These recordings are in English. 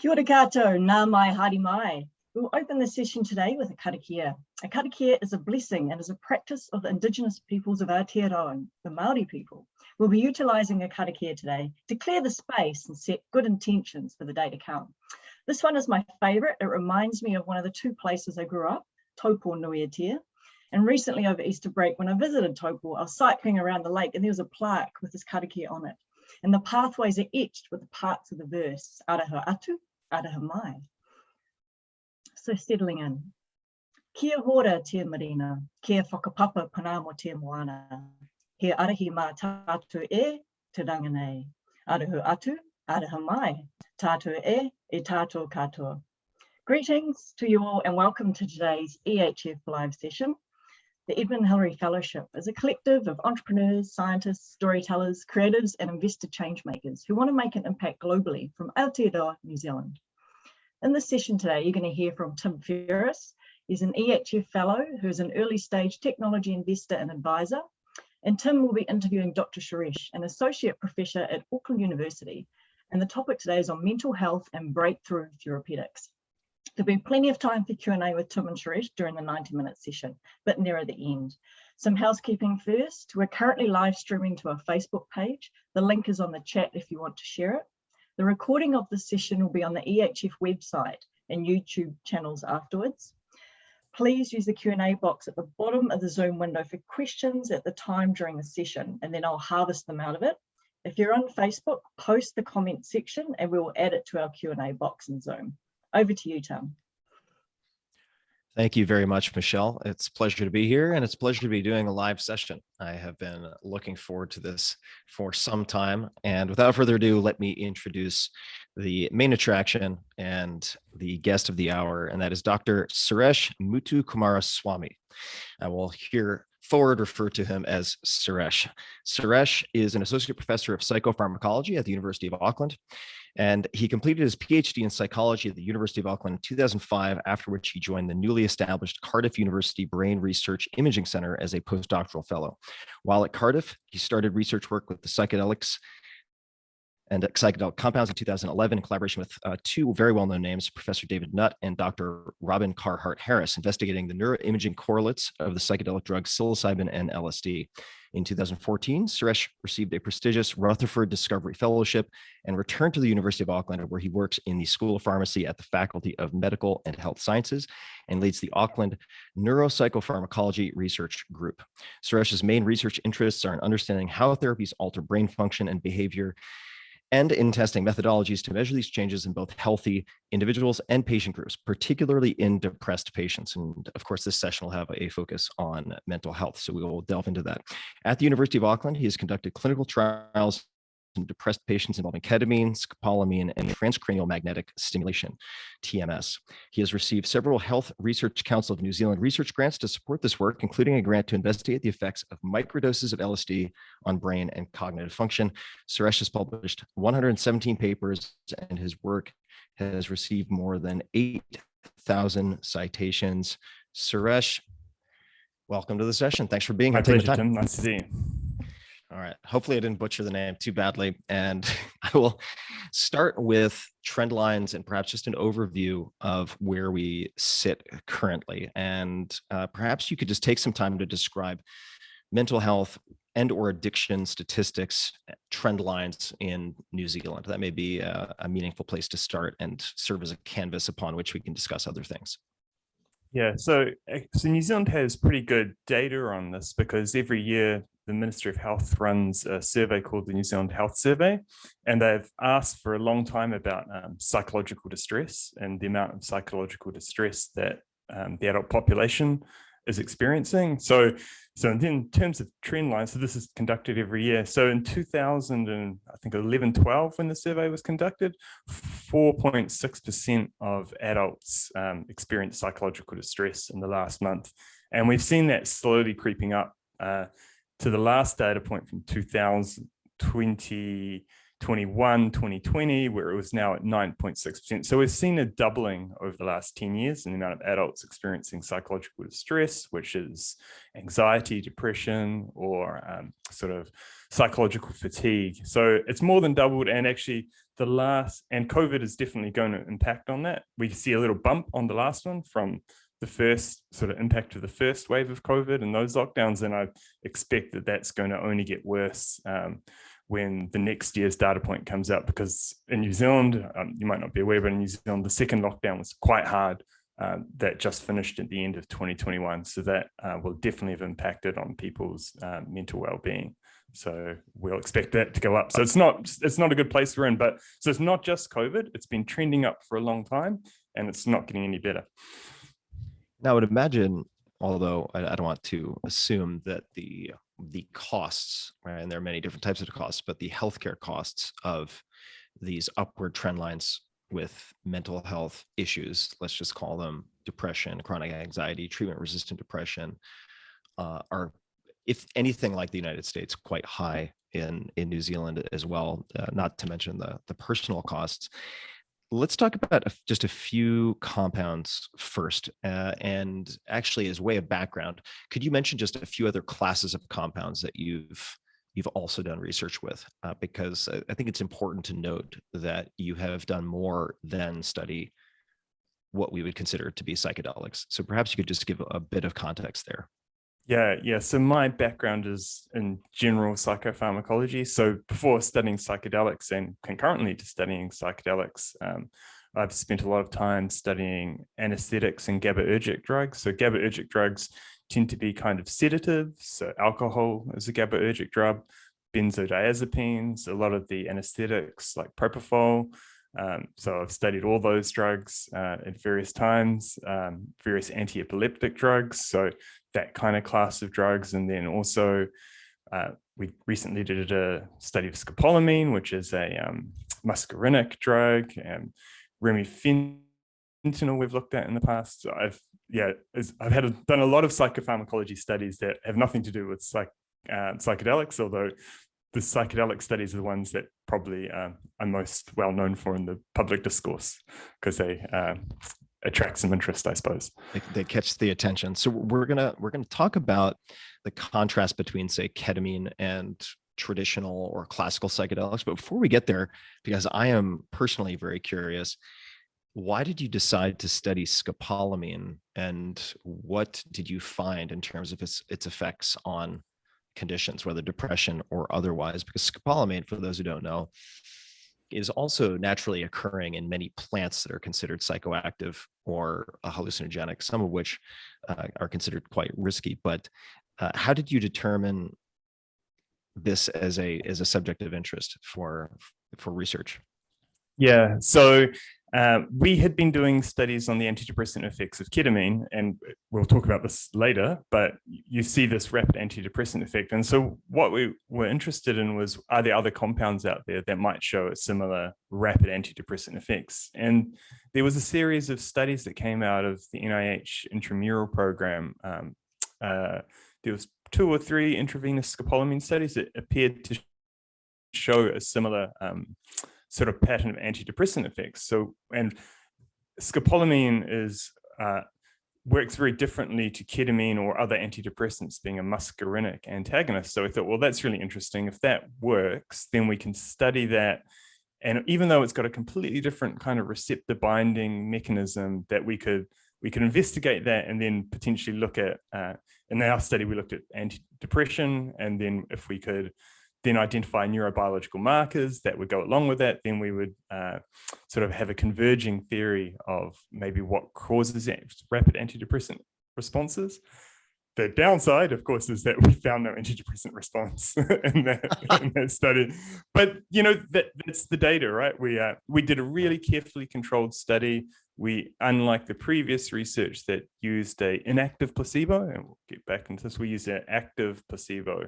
Kia ora koutou, nā mai haere mai. We'll open the session today with a karakia. A karakia is a blessing and is a practice of the indigenous peoples of Aotearoa, the Māori people. We'll be utilising a karakia today to clear the space and set good intentions for the day to come. This one is my favourite. It reminds me of one of the two places I grew up, Taupo Nuiatia. And recently over Easter break, when I visited Taupo, I was cycling around the lake and there was a plaque with this karakia on it. And the pathways are etched with the parts of the verse, Araha Atu, Araha Mai. So settling in. Kia hora te marina, kia whakapapa pana mo te moana. He arahi mā tātou e te ranganei. Arahu atu, araha mai. Tātou e, e tātou katoa. Greetings to you all and welcome to today's EHF live session. The Edmund Hillary Fellowship is a collective of entrepreneurs, scientists, storytellers, creatives and investor change makers who want to make an impact globally from Aotearoa, New Zealand. In this session today, you're going to hear from Tim Ferriss. He's an EHF fellow who is an early stage technology investor and advisor. And Tim will be interviewing Dr. Suresh, an associate professor at Auckland University. And the topic today is on mental health and breakthrough therapeutics. There'll be plenty of time for Q&A with Tim and Suresh during the 90 minute session, but nearer the end. Some housekeeping first. We're currently live streaming to our Facebook page. The link is on the chat if you want to share it. The recording of the session will be on the EHF website and YouTube channels afterwards. Please use the Q&A box at the bottom of the Zoom window for questions at the time during the session, and then I'll harvest them out of it. If you're on Facebook, post the comment section and we will add it to our Q&A box in Zoom. Over to you, Tim. Thank you very much, Michelle. It's a pleasure to be here and it's a pleasure to be doing a live session. I have been looking forward to this for some time. And without further ado, let me introduce the main attraction and the guest of the hour, and that is Dr. Suresh Muthukumaraswamy. I will hear forward refer to him as Suresh. Suresh is an associate professor of psychopharmacology at the University of Auckland. And he completed his PhD in psychology at the University of Auckland in 2005, after which he joined the newly established Cardiff University Brain Research Imaging Center as a postdoctoral fellow. While at Cardiff, he started research work with the psychedelics and psychedelic compounds in 2011 in collaboration with uh, two very well-known names, Professor David Nutt and Dr. Robin Carhart-Harris, investigating the neuroimaging correlates of the psychedelic drugs psilocybin and LSD. In 2014, Suresh received a prestigious Rutherford Discovery Fellowship and returned to the University of Auckland, where he works in the School of Pharmacy at the Faculty of Medical and Health Sciences and leads the Auckland Neuropsychopharmacology Research Group. Suresh's main research interests are in understanding how therapies alter brain function and behavior and in testing methodologies to measure these changes in both healthy individuals and patient groups, particularly in depressed patients. And of course, this session will have a focus on mental health, so we will delve into that. At the University of Auckland, he has conducted clinical trials in depressed patients involving ketamine, scopolamine, and transcranial magnetic stimulation, TMS. He has received several Health Research Council of New Zealand research grants to support this work, including a grant to investigate the effects of microdoses of LSD on brain and cognitive function. Suresh has published 117 papers, and his work has received more than 8,000 citations. Suresh, welcome to the session. Thanks for being My here. pleasure, Tim. Nice to see you. All right. Hopefully I didn't butcher the name too badly. And I will start with trend lines and perhaps just an overview of where we sit currently. And uh, perhaps you could just take some time to describe mental health and or addiction statistics eh, trend lines in New Zealand. That may be a, a meaningful place to start and serve as a canvas upon which we can discuss other things. Yeah, so, eh, so New Zealand has pretty good data on this because every year the Ministry of Health runs a survey called the New Zealand Health Survey, and they've asked for a long time about um, psychological distress and the amount of psychological distress that um, the adult population is experiencing. So, so in terms of trend lines, so this is conducted every year. So in 2000 and I think 11, 12, when the survey was conducted, 4.6% of adults um, experienced psychological distress in the last month. And we've seen that slowly creeping up uh, to the last data point from 2020, 21, 2020, where it was now at 9.6%. So we've seen a doubling over the last 10 years in the amount of adults experiencing psychological distress, which is anxiety, depression, or um, sort of psychological fatigue. So it's more than doubled and actually the last, and COVID is definitely going to impact on that. We see a little bump on the last one from the first sort of impact of the first wave of COVID and those lockdowns, and I expect that that's going to only get worse um, when the next year's data point comes out, because in New Zealand, um, you might not be aware, but in New Zealand, the second lockdown was quite hard. Uh, that just finished at the end of 2021. So that uh, will definitely have impacted on people's uh, mental well-being. So we'll expect that to go up. So it's not it's not a good place we're in, but so it's not just COVID. It's been trending up for a long time, and it's not getting any better. Now, I would imagine, although I, I don't want to assume that the the costs, right, and there are many different types of costs, but the healthcare costs of these upward trend lines with mental health issues, let's just call them depression, chronic anxiety, treatment resistant depression, uh, are, if anything like the United States, quite high in, in New Zealand as well, uh, not to mention the, the personal costs let's talk about just a few compounds first. Uh, and actually, as way of background, could you mention just a few other classes of compounds that you've you've also done research with? Uh, because I, I think it's important to note that you have done more than study what we would consider to be psychedelics. So perhaps you could just give a bit of context there. Yeah, yeah. So my background is in general psychopharmacology. So before studying psychedelics and concurrently to studying psychedelics, um, I've spent a lot of time studying anesthetics and GABAergic drugs. So GABAergic drugs tend to be kind of sedatives. So alcohol is a GABAergic drug, benzodiazepines, a lot of the anesthetics like propofol. Um, so I've studied all those drugs uh, at various times, um, various anti-epileptic drugs. So that kind of class of drugs. And then also uh, we recently did a study of scopolamine, which is a um, muscarinic drug and remifentanil we've looked at in the past. I've, yeah, I've had a, done a lot of psychopharmacology studies that have nothing to do with psych, uh, psychedelics, although the psychedelic studies are the ones that probably uh, I'm most well known for in the public discourse because they uh, attract some interest, I suppose. They, they, catch the attention. So we're gonna we're gonna talk about the contrast between, say, ketamine and traditional or classical psychedelics. But before we get there, because I am personally very curious, why did you decide to study scopolamine, and what did you find in terms of its its effects on conditions, whether depression or otherwise? Because scopolamine, for those who don't know, is also naturally occurring in many plants that are considered psychoactive or uh, hallucinogenic, some of which uh, are considered quite risky. But uh, how did you determine this as a as a subject of interest for for research? Yeah, so uh, we had been doing studies on the antidepressant effects of ketamine, and we'll talk about this later, but you see this rapid antidepressant effect. And so what we were interested in was, are there other compounds out there that might show a similar rapid antidepressant effects? And there was a series of studies that came out of the NIH intramural program. Um, uh, there was two or three intravenous scopolamine studies that appeared to show a similar um, sort of pattern of antidepressant effects. So, and scopolamine is uh, works very differently to ketamine or other antidepressants being a muscarinic antagonist. So I thought, well, that's really interesting. If that works, then we can study that. And even though it's got a completely different kind of receptor binding mechanism that we could we could investigate that and then potentially look at, uh, in our study, we looked at antidepression. And then if we could then identify neurobiological markers that would go along with that, then we would uh, sort of have a converging theory of maybe what causes rapid antidepressant responses. The downside, of course, is that we found no antidepressant response in, that, in that study. But you know that that's the data, right? We uh, we did a really carefully controlled study. We, unlike the previous research that used a inactive placebo, and we'll get back into this, we used an active placebo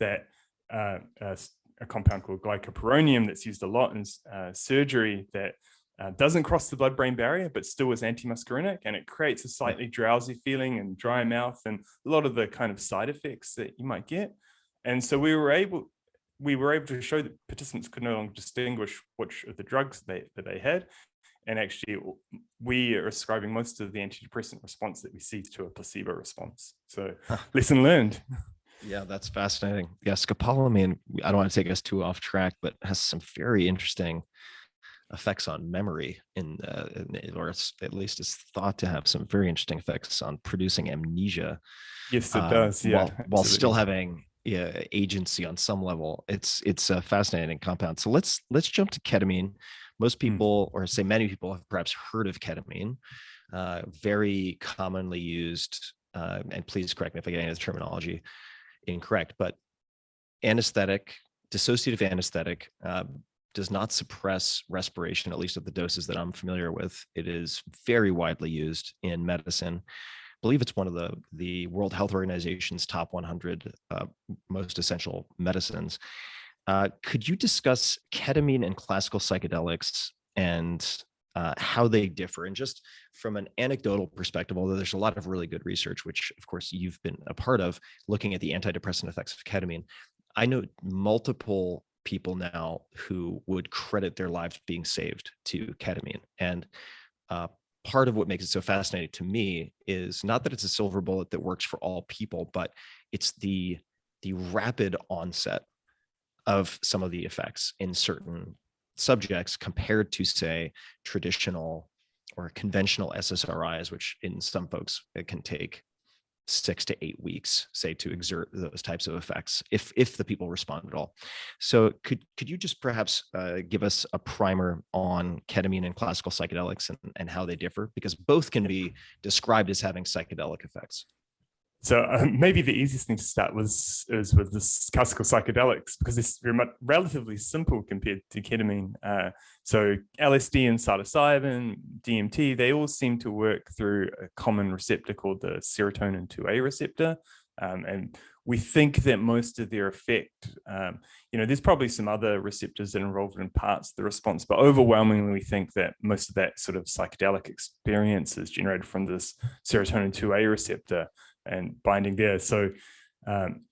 that uh, a, a, compound called glycopyrronium that's used a lot in uh, surgery that uh, doesn't cross the blood-brain barrier, but still is antimuscarinic, and it creates a slightly drowsy feeling and dry mouth and a lot of the kind of side effects that you might get. And so we were able, we were able to show that participants could no longer distinguish which of the drugs they, that they had. And actually, we are ascribing most of the antidepressant response that we see to a placebo response. So lesson learned. Yeah, that's fascinating. Yeah, scopolamine, I don't want to take us too off track, but has some very interesting effects on memory in, uh, in or at least is thought to have some very interesting effects on producing amnesia. Yes, it uh, does. Yeah, while, while still having yeah, agency on some level. It's it's a fascinating compound. So let's let's jump to ketamine. Most hmm. people, or say many people, have perhaps heard of ketamine. Uh, very commonly used, uh, and please correct me if I get any of the terminology incorrect, but anesthetic, dissociative anesthetic, uh, does not suppress respiration, at least at the doses that I'm familiar with. It is very widely used in medicine I believe it's one of the, the World Health Organization's top 100 uh, most essential medicines. Uh, could you discuss ketamine and classical psychedelics and uh, how they differ? And just from an anecdotal perspective, although there's a lot of really good research, which of course you've been a part of, looking at the antidepressant effects of ketamine, I know multiple people now who would credit their lives being saved to ketamine. And uh, part of what makes it so fascinating to me is not that it's a silver bullet that works for all people, but it's the the rapid onset of some of the effects in certain subjects compared to say traditional or conventional SSRIs, which in some folks it can take six to eight weeks, say, to exert those types of effects, if if the people respond at all. So could could you just perhaps uh, give us a primer on ketamine and classical psychedelics and, and how they differ? Because both can be described as having psychedelic effects. So uh, maybe the easiest thing to start was is with this classical psychedelics because it's relatively simple compared to ketamine. Uh, so LSD and psilocybin, DMT, they all seem to work through a common receptor called the serotonin 2A receptor. Um, and we think that most of their effect, um, you know, there's probably some other receptors that are involved in parts of the response, but overwhelmingly we think that most of that sort of psychedelic experience is generated from this serotonin 2A receptor and binding there. So um,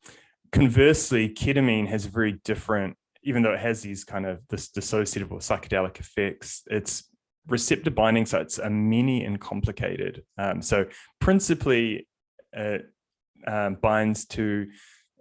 conversely, ketamine has a very different, even though it has these kind of this dissociative or psychedelic effects, its receptor binding sites are many and complicated. Um, so principally, it um, binds to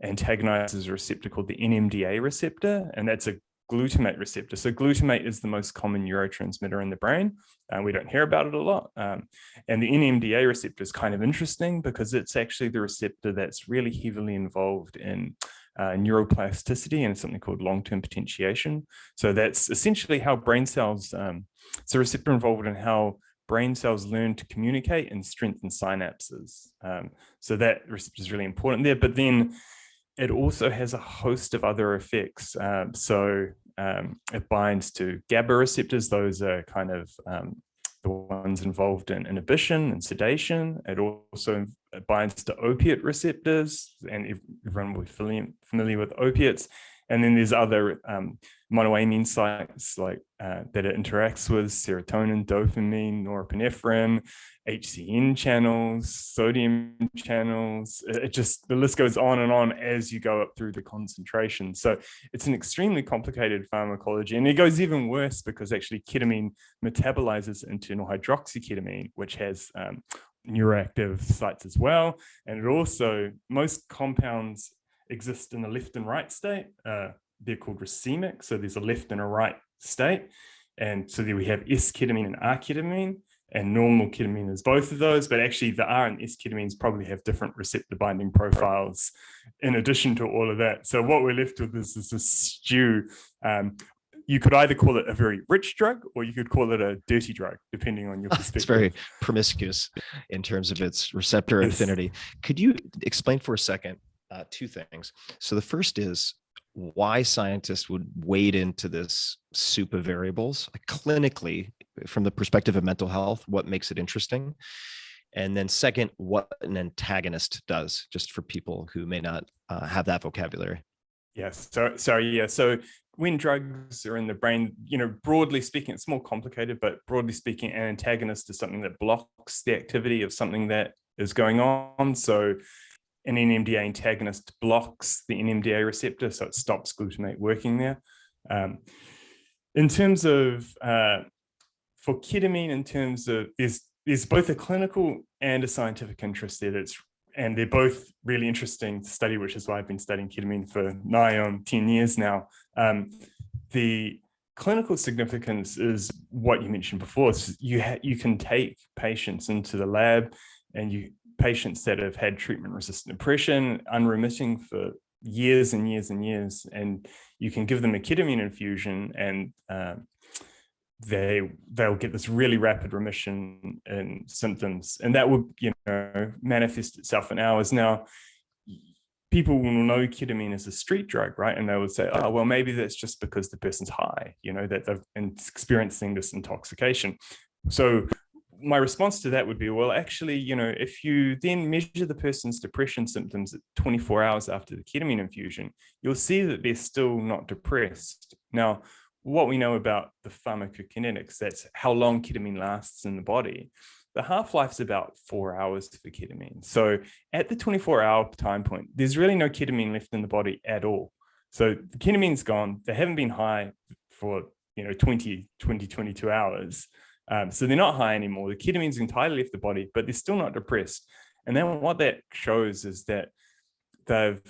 antagonizes a receptor called the NMDA receptor, and that's a glutamate receptor. So glutamate is the most common neurotransmitter in the brain. and we don't hear about it a lot. Um, and the NMDA receptor is kind of interesting because it's actually the receptor that's really heavily involved in uh, neuroplasticity and something called long-term potentiation. So that's essentially how brain cells, um, it's a receptor involved in how brain cells learn to communicate and strengthen synapses. Um, so that receptor is really important there. But then it also has a host of other effects. Um, so um, it binds to GABA receptors. Those are kind of um, the ones involved in inhibition and sedation. It also binds to opiate receptors, and everyone will be familiar with opiates. And then there's other um, monoamine sites like uh, that it interacts with serotonin, dopamine, norepinephrine, HCN channels, sodium channels. It just the list goes on and on as you go up through the concentration. So it's an extremely complicated pharmacology, and it goes even worse because actually ketamine metabolizes into hydroxyketamine, which has um, neuroactive sites as well. And it also most compounds exist in the left and right state. Uh, they're called racemic. So there's a left and a right state. And so there we have S-ketamine and R-ketamine and normal ketamine is both of those, but actually the R and S ketamines probably have different receptor binding profiles in addition to all of that. So what we're left with is, is a stew. Um, you could either call it a very rich drug or you could call it a dirty drug, depending on your perspective. It's very promiscuous in terms of its receptor yes. affinity. Could you explain for a second uh, two things. So the first is why scientists would wade into this soup of variables clinically from the perspective of mental health, what makes it interesting? And then second, what an antagonist does, just for people who may not uh, have that vocabulary. Yes, so sorry, yeah. So when drugs are in the brain, you know, broadly speaking, it's more complicated, but broadly speaking, an antagonist is something that blocks the activity of something that is going on. So an NMDA antagonist blocks the NMDA receptor, so it stops glutamate working there. Um, in terms of, uh, for ketamine, in terms of, there's, there's both a clinical and a scientific interest there that's and they're both really interesting to study, which is why I've been studying ketamine for nigh on 10 years now. Um, the clinical significance is what you mentioned before. It's you, you can take patients into the lab and you patients that have had treatment resistant depression, unremitting for years and years and years, and you can give them a ketamine infusion and uh, they they'll get this really rapid remission in symptoms and that would you know manifest itself in hours. Now people will know ketamine is a street drug right? And they would say oh well maybe that's just because the person's high you know that they've been experiencing this intoxication. So my response to that would be well actually you know if you then measure the person's depression symptoms at 24 hours after the ketamine infusion you'll see that they're still not depressed now what we know about the pharmacokinetics, that's how long ketamine lasts in the body. The half-life is about four hours for ketamine. So at the 24 hour time point, there's really no ketamine left in the body at all. So the ketamine's gone. They haven't been high for, you know, 20, 20, 22 hours. Um, so they're not high anymore. The ketamine's entirely left the body, but they're still not depressed. And then what that shows is that they've,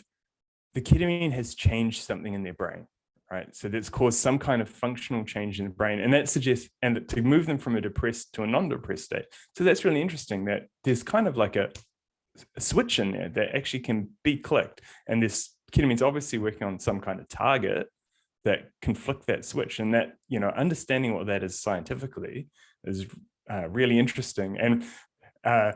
the ketamine has changed something in their brain right? So that's caused some kind of functional change in the brain. And that suggests, and to move them from a depressed to a non-depressed state. So that's really interesting that there's kind of like a, a switch in there that actually can be clicked. And this ketamine's obviously working on some kind of target that can flick that switch. And that, you know, understanding what that is scientifically is uh, really interesting. And, uh,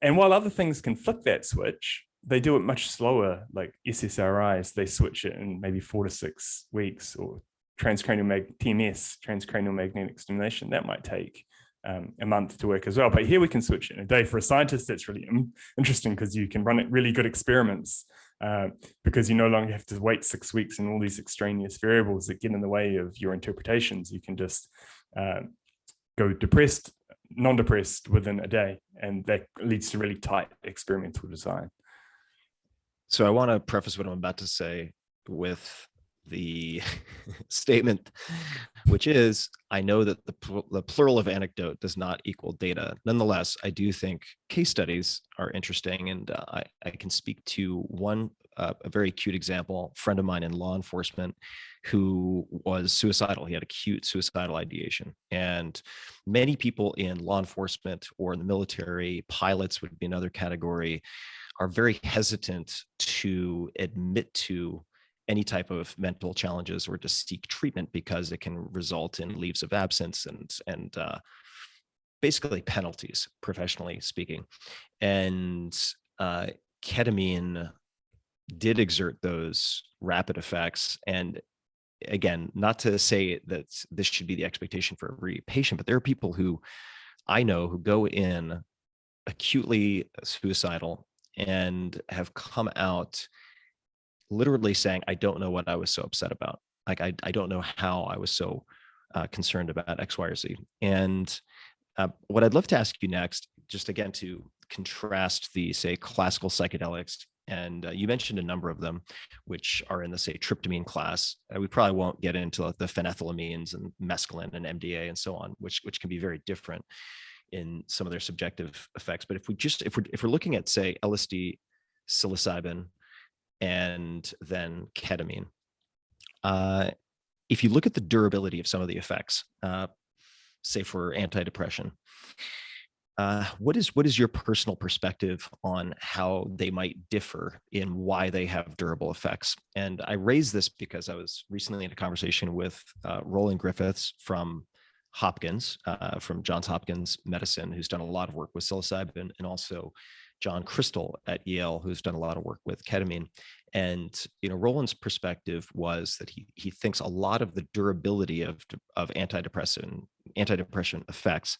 and while other things can flick that switch, they do it much slower, like SSRIs, they switch it in maybe four to six weeks or transcranial mag TMS, transcranial magnetic stimulation, that might take um, a month to work as well. But here we can switch it in a day. For a scientist, that's really interesting because you can run it really good experiments uh, because you no longer have to wait six weeks and all these extraneous variables that get in the way of your interpretations. You can just uh, go depressed, non-depressed within a day, and that leads to really tight experimental design. So I want to preface what I'm about to say with the statement, which is, I know that the, pl the plural of anecdote does not equal data. Nonetheless, I do think case studies are interesting and uh, I, I can speak to one, uh, a very acute example, friend of mine in law enforcement who was suicidal. He had acute suicidal ideation and many people in law enforcement or in the military, pilots would be another category, are very hesitant to admit to any type of mental challenges or to seek treatment because it can result in leaves of absence and and uh, basically penalties, professionally speaking. And uh, ketamine did exert those rapid effects. And again, not to say that this should be the expectation for every patient, but there are people who I know who go in acutely suicidal and have come out literally saying, I don't know what I was so upset about. Like, I, I don't know how I was so uh, concerned about X, Y, or Z. And uh, what I'd love to ask you next, just again to contrast the, say, classical psychedelics, and uh, you mentioned a number of them, which are in the, say, tryptamine class. Uh, we probably won't get into the phenethylamines and mescaline and MDA and so on, which, which can be very different in some of their subjective effects. But if we just if we're if we're looking at say LSD, psilocybin, and then ketamine, uh, if you look at the durability of some of the effects, uh, say for antidepressant, uh, what is what is your personal perspective on how they might differ in why they have durable effects? And I raise this because I was recently in a conversation with uh, Roland Griffiths from Hopkins uh, from Johns Hopkins Medicine, who's done a lot of work with psilocybin, and also John Krystal at Yale, who's done a lot of work with ketamine. And you know, Roland's perspective was that he he thinks a lot of the durability of of antidepressant antidepressant effects,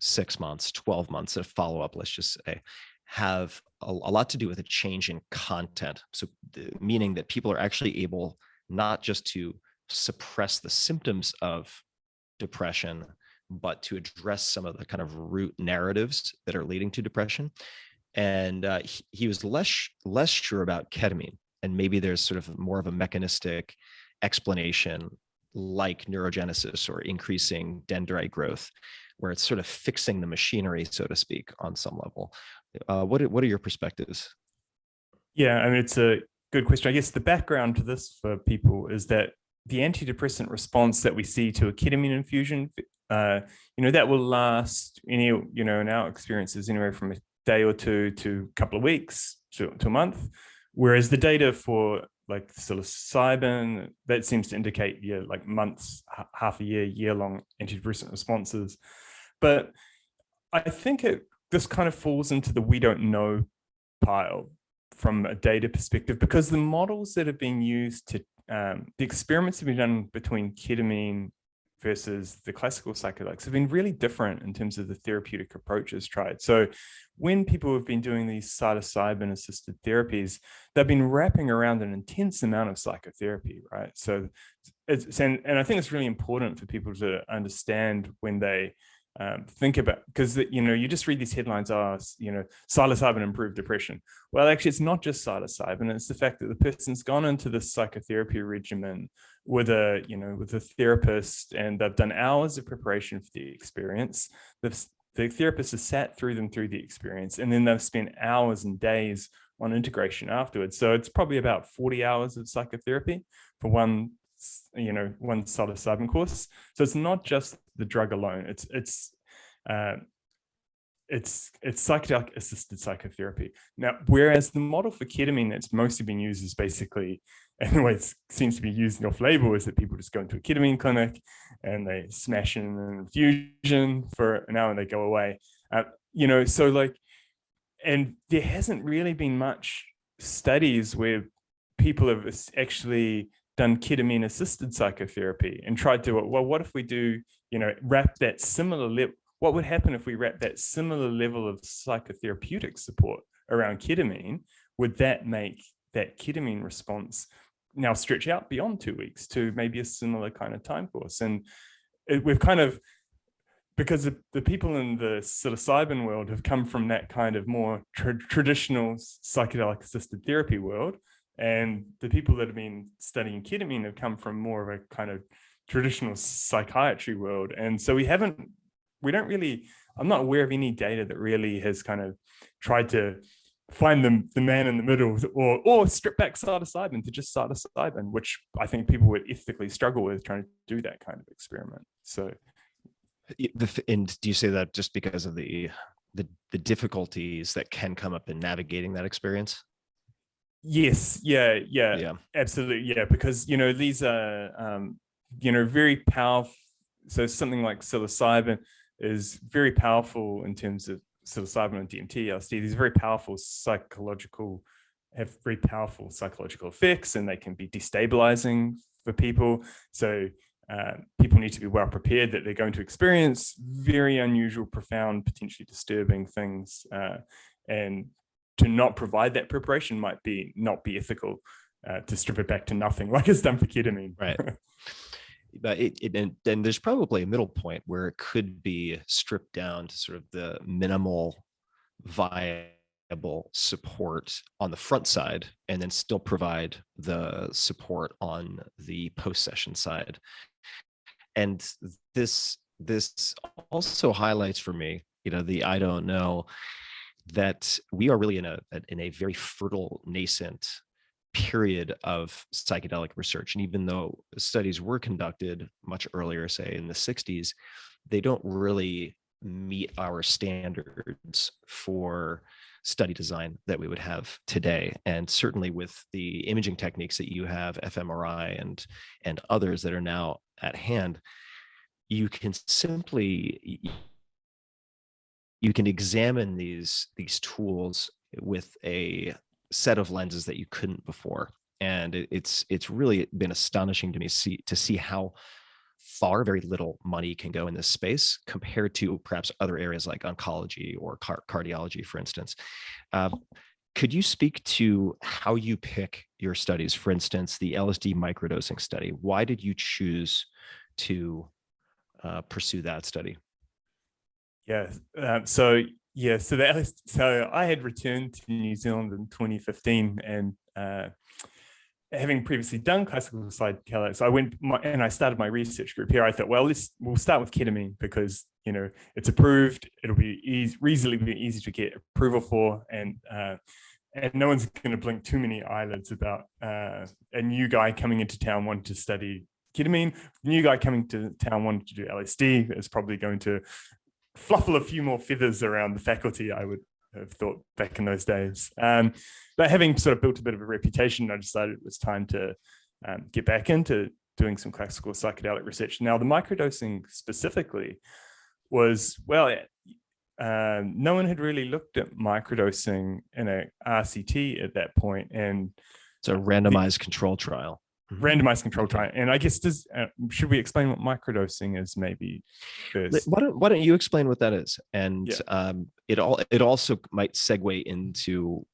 six months, twelve months of follow up, let's just say, have a, a lot to do with a change in content. So, the, meaning that people are actually able not just to suppress the symptoms of depression, but to address some of the kind of root narratives that are leading to depression. And uh, he, he was less less sure about ketamine, and maybe there's sort of more of a mechanistic explanation like neurogenesis or increasing dendrite growth, where it's sort of fixing the machinery, so to speak, on some level. Uh, what what are your perspectives? Yeah, I mean, it's a good question. I guess the background to this for people is that the antidepressant response that we see to a ketamine infusion, uh, you know, that will last any, you know, in our experiences anywhere from a day or two to a couple of weeks to, to a month. Whereas the data for like psilocybin, that seems to indicate, yeah, like months, half a year, year long antidepressant responses. But I think it this kind of falls into the we don't know pile from a data perspective because the models that have been used to um, the experiments have been done between ketamine versus the classical psychedelics have been really different in terms of the therapeutic approaches tried. So when people have been doing these psilocybin assisted therapies, they've been wrapping around an intense amount of psychotherapy, right? So it's, and, and I think it's really important for people to understand when they um, think about because you know you just read these headlines oh you know psilocybin improved depression. Well actually it's not just psilocybin it's the fact that the person's gone into this psychotherapy regimen with a you know with a therapist and they've done hours of preparation for the experience. The, the therapist has sat through them through the experience and then they've spent hours and days on integration afterwards. So it's probably about 40 hours of psychotherapy for one you know one psilocybin course. So it's not just the drug alone. It's it's uh, it's it's psychedelic assisted psychotherapy. Now whereas the model for ketamine that's mostly been used is basically and the way it seems to be used off label is that people just go into a ketamine clinic and they smash in an infusion for an hour and they go away. Uh, you know so like and there hasn't really been much studies where people have actually done ketamine assisted psychotherapy and tried to, well, what if we do, you know, wrap that similar level, what would happen if we wrap that similar level of psychotherapeutic support around ketamine? Would that make that ketamine response now stretch out beyond two weeks to maybe a similar kind of time course? And it, we've kind of, because the, the, people in the psilocybin world have come from that kind of more tra traditional psychedelic assisted therapy world, and the people that have been studying ketamine have come from more of a kind of traditional psychiatry world. And so we haven't, we don't really, I'm not aware of any data that really has kind of tried to find the, the man in the middle or, or strip back psilocybin to just psilocybin, which I think people would ethically struggle with trying to do that kind of experiment. So. And do you say that just because of the, the, the difficulties that can come up in navigating that experience? Yes, yeah, yeah, Yeah. absolutely, yeah, because you know these are um, you know very powerful. So something like psilocybin is very powerful in terms of psilocybin and DMT, LSD. These very powerful psychological, have very powerful psychological effects, and they can be destabilizing for people. So uh, people need to be well prepared that they're going to experience very unusual, profound, potentially disturbing things. Uh, and to not provide that preparation might be not be ethical uh, to strip it back to nothing like it's done for ketamine. Right. but it, it and then there's probably a middle point where it could be stripped down to sort of the minimal viable support on the front side and then still provide the support on the post session side and this this also highlights for me you know the i don't know that we are really in a in a very fertile nascent period of psychedelic research and even though studies were conducted much earlier say in the 60s they don't really meet our standards for study design that we would have today. And certainly with the imaging techniques that you have fMRI and and others that are now at hand you can simply you can examine these these tools with a set of lenses that you couldn't before and it, it's it's really been astonishing to me see to see how far very little money can go in this space compared to perhaps other areas like oncology or car cardiology for instance uh, could you speak to how you pick your studies for instance the lsd microdosing study why did you choose to uh, pursue that study yeah. Um, so yeah, so LS, so I had returned to New Zealand in 2015 and uh, having previously done classical psychedelics, I went my, and I started my research group here. I thought, well, let's we'll start with ketamine because you know it's approved. It'll be easy, reasonably be easy to get approval for, and uh, and no one's going to blink too many eyelids about uh, a new guy coming into town wanting to study ketamine. New guy coming to town wanting to do LSD is probably going to fluffle a few more feathers around the faculty. I would have thought back in those days. Um, but having sort of built a bit of a reputation, I decided it was time to um, get back into doing some classical psychedelic research. Now, the microdosing specifically was, well, uh, no one had really looked at microdosing in a RCT at that point, and it's a randomized the, control trial. Mm-hmm. randomized control trial. And I guess does uh, should we explain what microdosing is maybe first? Why don't Why don't you explain what that is? And yeah. um, it all it also might segue into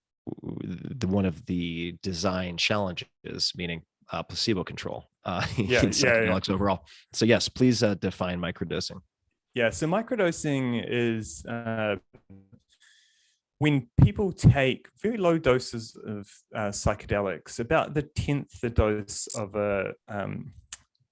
the one of the design challenges, meaning uh, placebo control uh, yeah, in psychedelics yeah, yeah. overall. So yes, please uh, define microdosing. Yeah, so microdosing is uh, when people take very low doses of uh, psychedelics, about the tenth the dose of a um,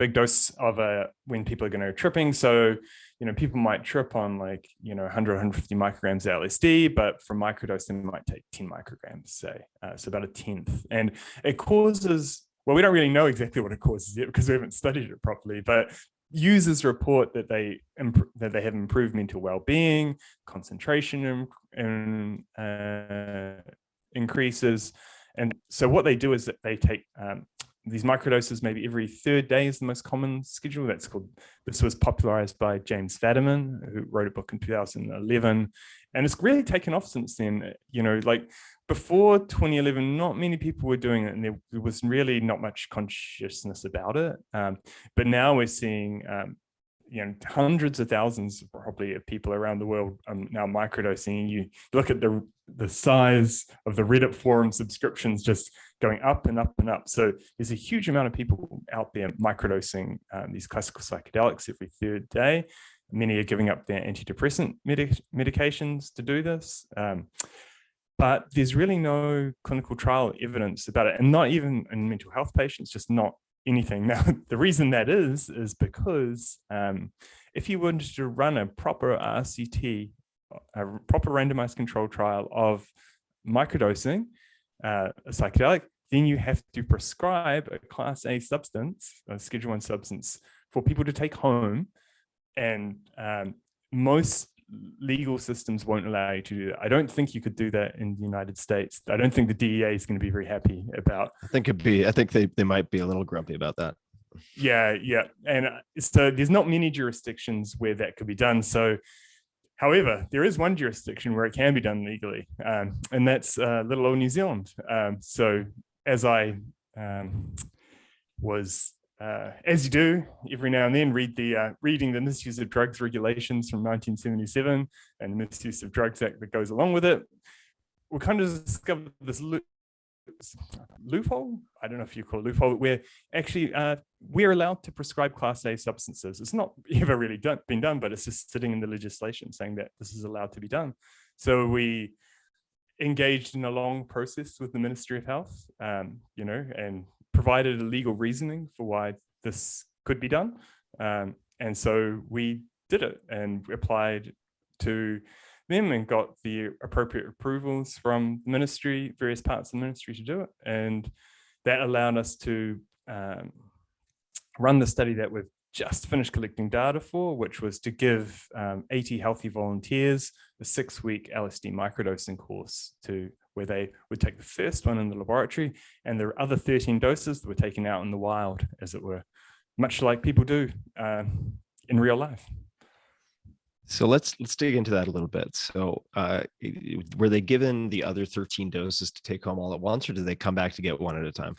big dose of a when people are going to tripping. So, you know, people might trip on like, you know, 100, 150 micrograms of LSD, but for microdosing, they might take 10 micrograms, say, uh, so about a tenth. And it causes, well, we don't really know exactly what it causes yet because we haven't studied it properly, but users report that they that they have improved mental well-being, concentration and uh, increases. And so what they do is that they take um, these microdoses maybe every third day is the most common schedule. That's called, this was popularized by James Fadiman, who wrote a book in 2011. And it's really taken off since then. You know, like before 2011, not many people were doing it and there, there was really not much consciousness about it. Um, but now we're seeing um, you know hundreds of thousands probably of people around the world um, now microdosing you look at the the size of the reddit forum subscriptions just going up and up and up so there's a huge amount of people out there microdosing um, these classical psychedelics every third day many are giving up their antidepressant medic medications to do this um, but there's really no clinical trial evidence about it and not even in mental health patients just not anything. Now, the reason that is, is because um, if you wanted to run a proper RCT, a proper randomized control trial of microdosing, uh, a psychedelic, then you have to prescribe a class A substance, a schedule one substance for people to take home. And um, most legal systems won't allow you to do that. I don't think you could do that in the United States. I don't think the DEA is going to be very happy about. I think it'd be. I think they they might be a little grumpy about that. Yeah, yeah, and uh, so there's not many jurisdictions where that could be done. So, however, there is one jurisdiction where it can be done legally, um, and that's uh, little old New Zealand. Um, so, as I um, was uh, as you do every now and then, read the uh, reading the misuse of drugs regulations from 1977 and the misuse of drugs act that goes along with it. We kind of discovered this lo loophole. I don't know if you call it loophole, where actually uh, we're allowed to prescribe class A substances. It's not ever really done, been done, but it's just sitting in the legislation saying that this is allowed to be done. So we engaged in a long process with the Ministry of Health, um, you know, and provided a legal reasoning for why this could be done. Um, and so we did it and applied to them and got the appropriate approvals from the ministry, various parts of the ministry to do it. And that allowed us to um, run the study that we've just finished collecting data for, which was to give um, 80 healthy volunteers a six week LSD microdosing course to where they would take the first one in the laboratory and there are other 13 doses that were taken out in the wild, as it were, much like people do uh, in real life. So let's let's dig into that a little bit. So uh, were they given the other 13 doses to take home all at once or did they come back to get one at a time?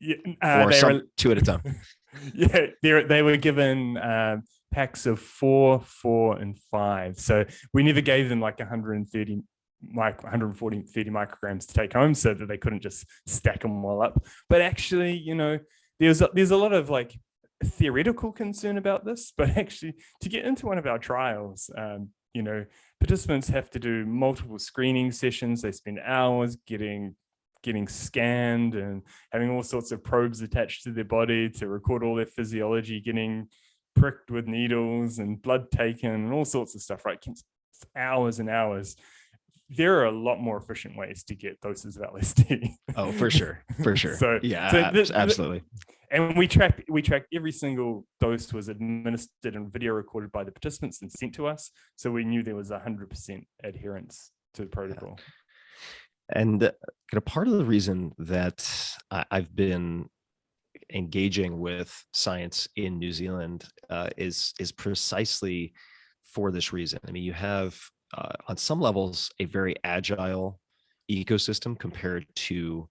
Yeah, uh, or some, were, two at a time? yeah, they, they were given uh, packs of four, four, and five. So we never gave them like 130 mic 140 30 micrograms to take home so that they couldn't just stack them all up but actually you know there's a, there's a lot of like theoretical concern about this but actually to get into one of our trials um, you know, participants have to do multiple screening sessions. They spend hours getting getting scanned and having all sorts of probes attached to their body to record all their physiology, getting pricked with needles and blood taken and all sorts of stuff, right? Hours and hours. There are a lot more efficient ways to get doses of LSD. Oh, for sure, for sure. So- yeah, so abs- absolutely. and we track we track every single dose was administered and video recorded by the participants and sent to us so we knew there was 100% adherence to the protocol And uh, kind of part of the reason that I, I've been engaging with science in New Zealand uh, is is precisely for this reason. I mean, you have uh, on some levels a very agile ecosystem compared to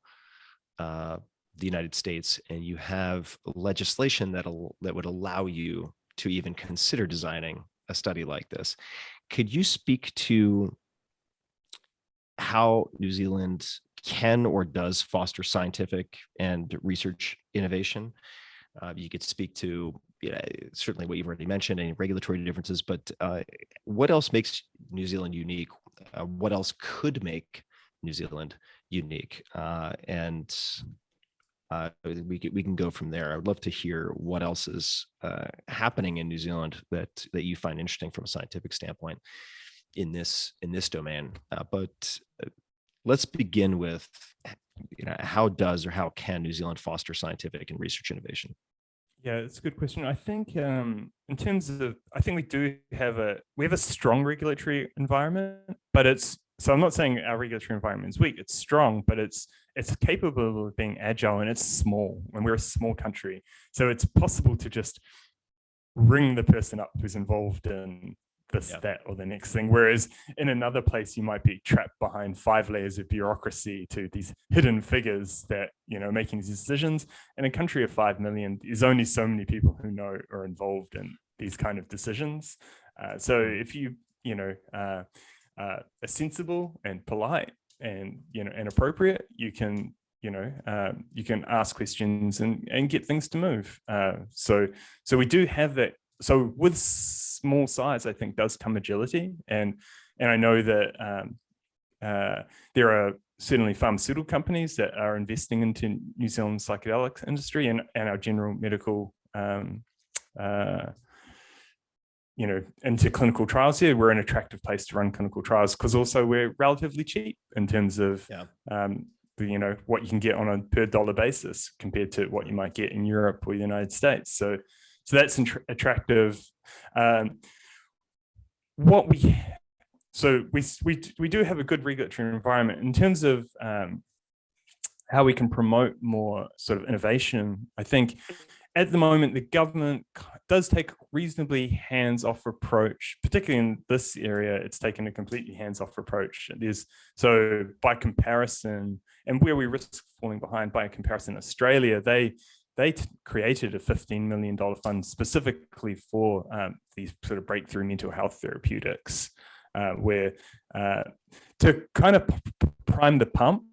uh, the United States, and you have legislation that that would allow you to even consider designing a study like this. Could you speak to how New Zealand can or does foster scientific and research innovation. Uh, you could speak to you know, certainly what you've already mentioned, any regulatory differences, but uh, what else makes New Zealand unique? Uh, what else could make New Zealand unique? Uh, and uh, we we can go from there. I would love to hear what else is uh, happening in New Zealand that that you find interesting from a scientific standpoint in this in this domain. Uh, but let's begin with you know how does or how can New Zealand foster scientific and research innovation? Yeah, it's a good question. I think um, in terms of, I think we do have a, we have a strong regulatory environment, but it's, so I'm not saying our regulatory environment is weak, it's strong, but it's, it's capable of being agile and it's small and we're a small country. So it's possible to just ring the person up who's involved in this, Yeah. that, or the next thing. Whereas in another place, you might be trapped behind five layers of bureaucracy to these hidden figures that, you know, making these decisions. In a country of 5 million, there's only so many people who know are involved in these kind of decisions. Uh, so if you, you know, uh, uh, are sensible and polite and, you know, and appropriate, you can, you know, um, you can ask questions and, and get things to move. Uh, so, so we do have that so with small size, I think does come agility. And, and I know that um, uh, there are certainly pharmaceutical companies that are investing into New Zealand psychedelic industry and, and our general medical, um, uh, you know, into clinical trials here. We're an attractive place to run clinical trials because also we're relatively cheap in terms of, Yeah. um, the, you know, what you can get on a per dollar basis compared to what you might get in Europe or the United States. So, so that's attractive. Um, what we, so we, we, we do have a good regulatory environment in terms of um, how we can promote more sort of innovation. I think at the moment, the government does take a reasonably hands-off approach, particularly in this area, it's taken a completely hands-off approach. There's so by comparison, and where we risk falling behind by comparison, Australia, they they created a $15 million fund specifically for um, these sort of breakthrough mental health therapeutics, uh, where uh, to kind of prime the pump,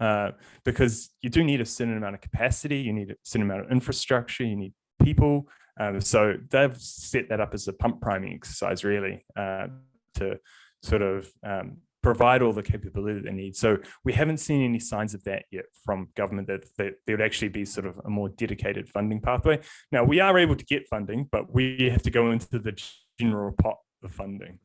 uh, because you do need a certain amount of capacity, you need a certain amount of infrastructure, you need people. Um, so they've set that up as a pump priming exercise, really, uh, to sort of um, provide all the capability that they need. So we haven't seen any signs of that yet from government that, that there would actually be sort of a more dedicated funding pathway. Now we are able to get funding, but we have to go into the general pot of funding.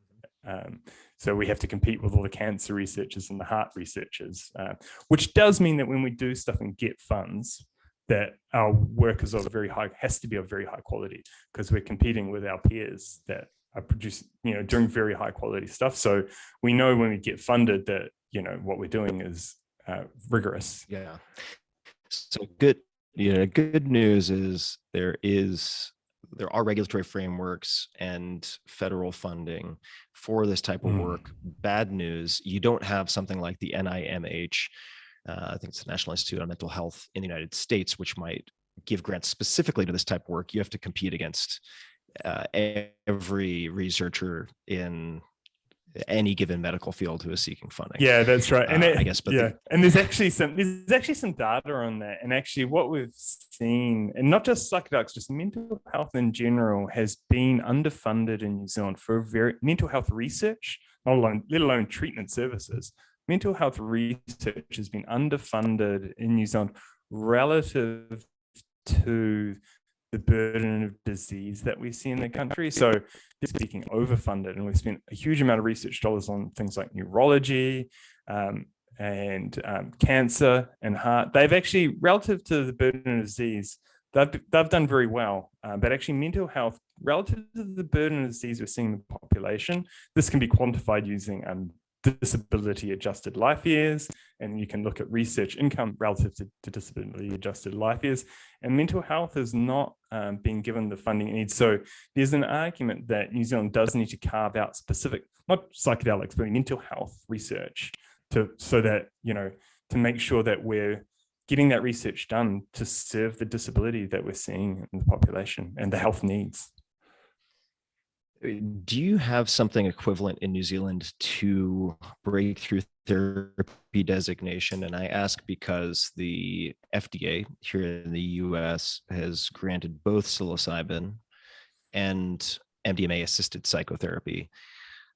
Um, so we have to compete with all the cancer researchers and the heart researchers, uh, which does mean that when we do stuff and get funds, that our work is of very high, has to be of very high quality because we're competing with our peers that are producing, you know, doing very high quality stuff. So we know when we get funded that, you know, what we're doing is uh, rigorous. Yeah. So good, you know, good news is there is there are regulatory frameworks and federal funding for this type of Mm. work. Bad news, you don't have something like the NIMH. Uh, I think it's the National Institute on Mental Health in the United States, which might give grants specifically to this type of work. You have to compete against uh, every researcher in any given medical field who is seeking funding. Yeah, that's right. And Uh, it- I guess, but yeah, the- and there's actually some there's actually some data on that, and actually what we've seen, and not just psychedelics, just mental health in general has been underfunded in New Zealand for very mental health research, not alone, let alone treatment services. Mental health research has been underfunded in New Zealand relative to the burden of disease that we see in the country. So speaking overfunded and we've spent a huge amount of research dollars on things like neurology um, and um, cancer and heart. They've actually, relative to the burden of disease, they've, they've done very well. Uh, but actually mental health, relative to the burden of disease we're seeing in the population, this can be quantified using um, disability adjusted life years. And you can look at research income relative to, to disability adjusted life years. And mental health is not um, being given the funding it needs. So there's an argument that New Zealand does need to carve out specific, not psychedelics, but mental health research to so that, you know, to make sure that we're getting that research done to serve the disability that we're seeing in the population and the health needs. Do you have something equivalent in New Zealand to breakthrough therapy designation? And I ask because the FDA here in the US has granted both psilocybin and MDMA assisted psychotherapy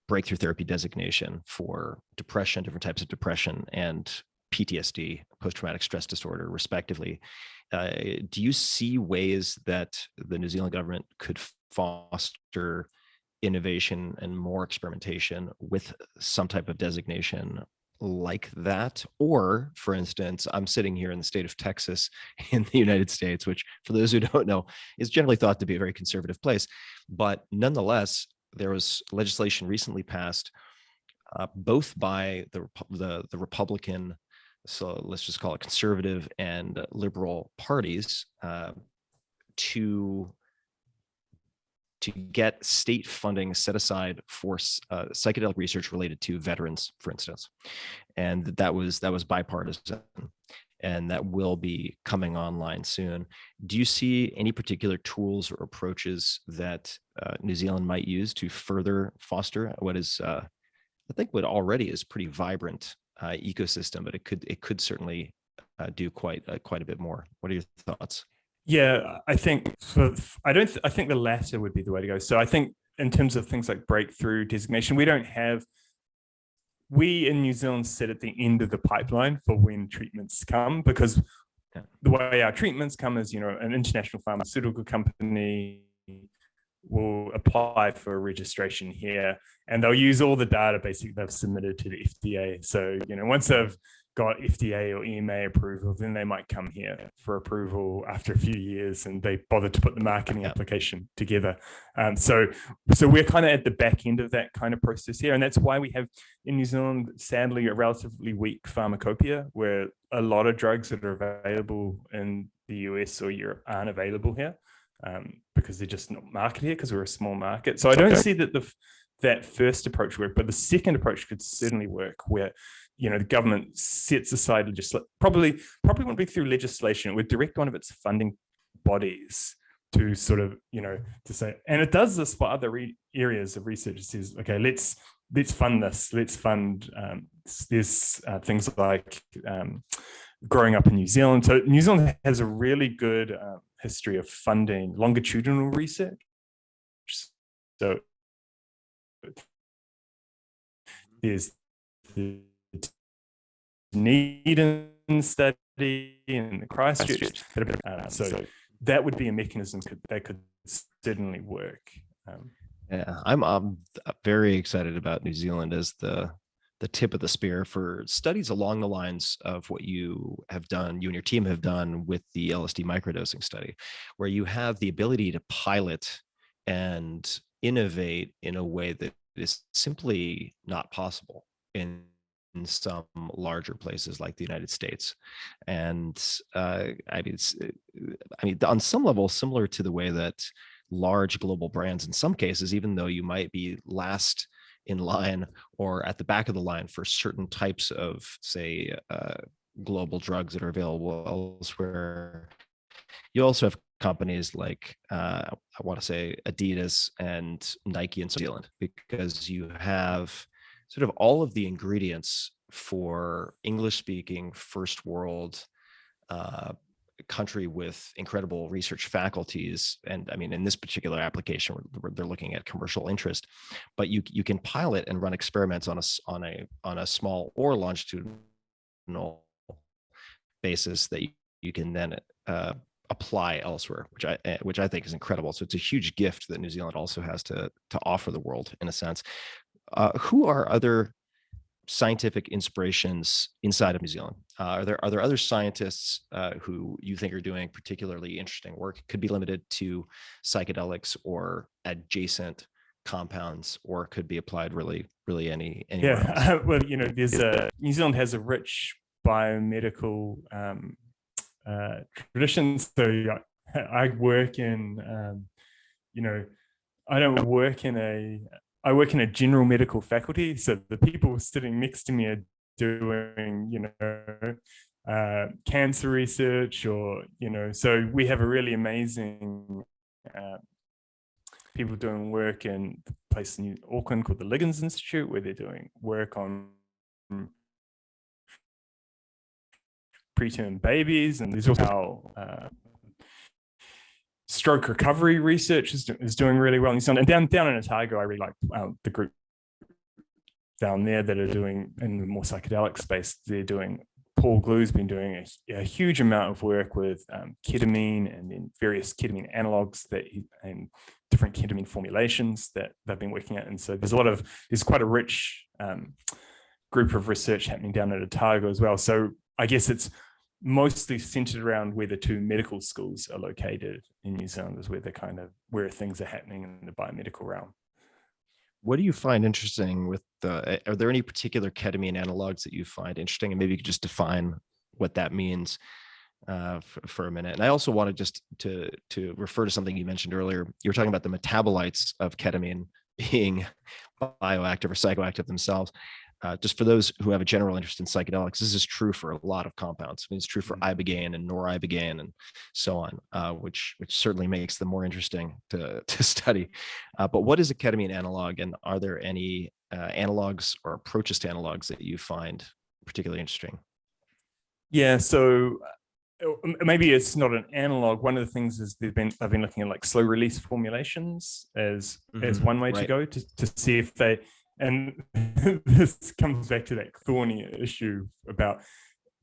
breakthrough therapy designation for depression, different types of depression, and PTSD, post traumatic stress disorder, respectively. Uh, do you see ways that the New Zealand government could foster innovation and more experimentation with some type of designation like that or for instance i'm sitting here in the state of texas in the united states which for those who don't know is generally thought to be a very conservative place but nonetheless there was legislation recently passed uh, both by the, the the republican so let's just call it conservative and liberal parties uh, to to get state funding set aside for uh, psychedelic research related to veterans, for instance, and that was that was bipartisan, and that will be coming online soon. Do you see any particular tools or approaches that uh, New Zealand might use to further foster what is, uh, I think, what already is pretty vibrant uh, ecosystem, but it could it could certainly uh, do quite uh, quite a bit more. What are your thoughts? Yeah, I think for, I don't, I think the latter would be the way to go. So I think in terms of things like breakthrough designation, we don't have, we in New Zealand sit at the end of the pipeline for when treatments come because the way our treatments come is, you know, an international pharmaceutical company will apply for a registration here and they'll use all the data basically they've submitted to the FDA. So, you know, once they've got FDA or EMA approval, then they might come here for approval after a few years and they bothered to put the marketing Yeah. application together. Um, so, so we're kind of at the back end of that kind of process here. And that's why we have in New Zealand, sadly, a relatively weak pharmacopoeia where a lot of drugs that are available in the US or Europe aren't available here um, because they're just not marketed here because we're a small market. So I don't see that the that first approach work, but the second approach could certainly work where you know the government sets aside legislation, probably probably won't be through legislation, it would direct one of its funding bodies to sort of you know to say and it does this for other re- areas of research. It says okay let's let's fund this let's fund um, uh, things like um, growing up in new zealand. So new zealand has a really good uh, history of funding longitudinal research. So there's the Dunedin study and the Christchurch. Uh, so that would be a mechanism could, that could certainly work. Um, Yeah, I'm um very excited about New Zealand as the the tip of the spear for studies along the lines of what you have done, you and your team have done with the LSD microdosing study, where you have the ability to pilot and innovate in a way that is simply not possible in some larger places like the United States. And uh, I mean, uh, I mean, on some level, similar to the way that large global brands in some cases even though you might be last in line or at the back of the line for certain types of say uh, global drugs that are available elsewhere you also have companies like uh, i want to say adidas and nike in new zealand because you have sort of all of the ingredients for English speaking first world uh, country with incredible research faculties. And I mean, in this particular application, they're looking at commercial interest, but you, you can pilot and run experiments on a, on a, on a small or longitudinal basis that you, you can then uh, apply elsewhere, which I eh, which I think is incredible. So it's a huge gift that New Zealand also has to to offer the world in a sense. Uh, who are other scientific inspirations inside of New Zealand? Uh, are there are there other scientists uh, who you think are doing particularly interesting work? Could be limited to psychedelics or adjacent compounds, or could be applied really really any anywhere yeah. Well, you know, there's a New Zealand has a rich biomedical um, uh, traditions. So I work in, um, you know, I don't work in a, I work in a general medical faculty. So the people sitting next to me are doing, you know, uh, cancer research or, you know, so we have a really amazing uh, people doing work in a place in Auckland called the Liggins Institute, where they're doing work on preterm babies, and there's also how uh, stroke recovery research is, is doing really well in New Zealand. And down down in Otago, I really like uh, the group down there that are doing in the more psychedelic space. They're doing. Paul Glue's been doing a, a huge amount of work with um, ketamine and then various ketamine analogs that he, and different ketamine formulations that they've been working at. And so there's a lot of there's quite a rich um, group of research happening down at Otago as well. So I guess it's mostly centered around where the two medical schools are located in New Zealand is where the kind of where things are happening in the biomedical realm. What do you find interesting with the, are there any particular ketamine analogs that you find interesting? And maybe you could just define what that means uh, for, for, a minute. And I also wanted just to, to refer to something you mentioned earlier. You were talking about the metabolites of ketamine being bioactive or psychoactive themselves uh, just for those who have a general interest in psychedelics, this is true for a lot of compounds. I mean, it's true for mm-hmm. ibogaine and noribogaine and so on, uh, which which certainly makes them more interesting to to study. Uh, but what is a ketamine analog, and are there any uh, analogs or approaches to analogs that you find particularly interesting? Yeah, so uh, maybe it's not an analog. One of the things is they've been I've been looking at like slow release formulations as mm -hmm. as one way right. to go to to see if they and this comes back to that thorny issue about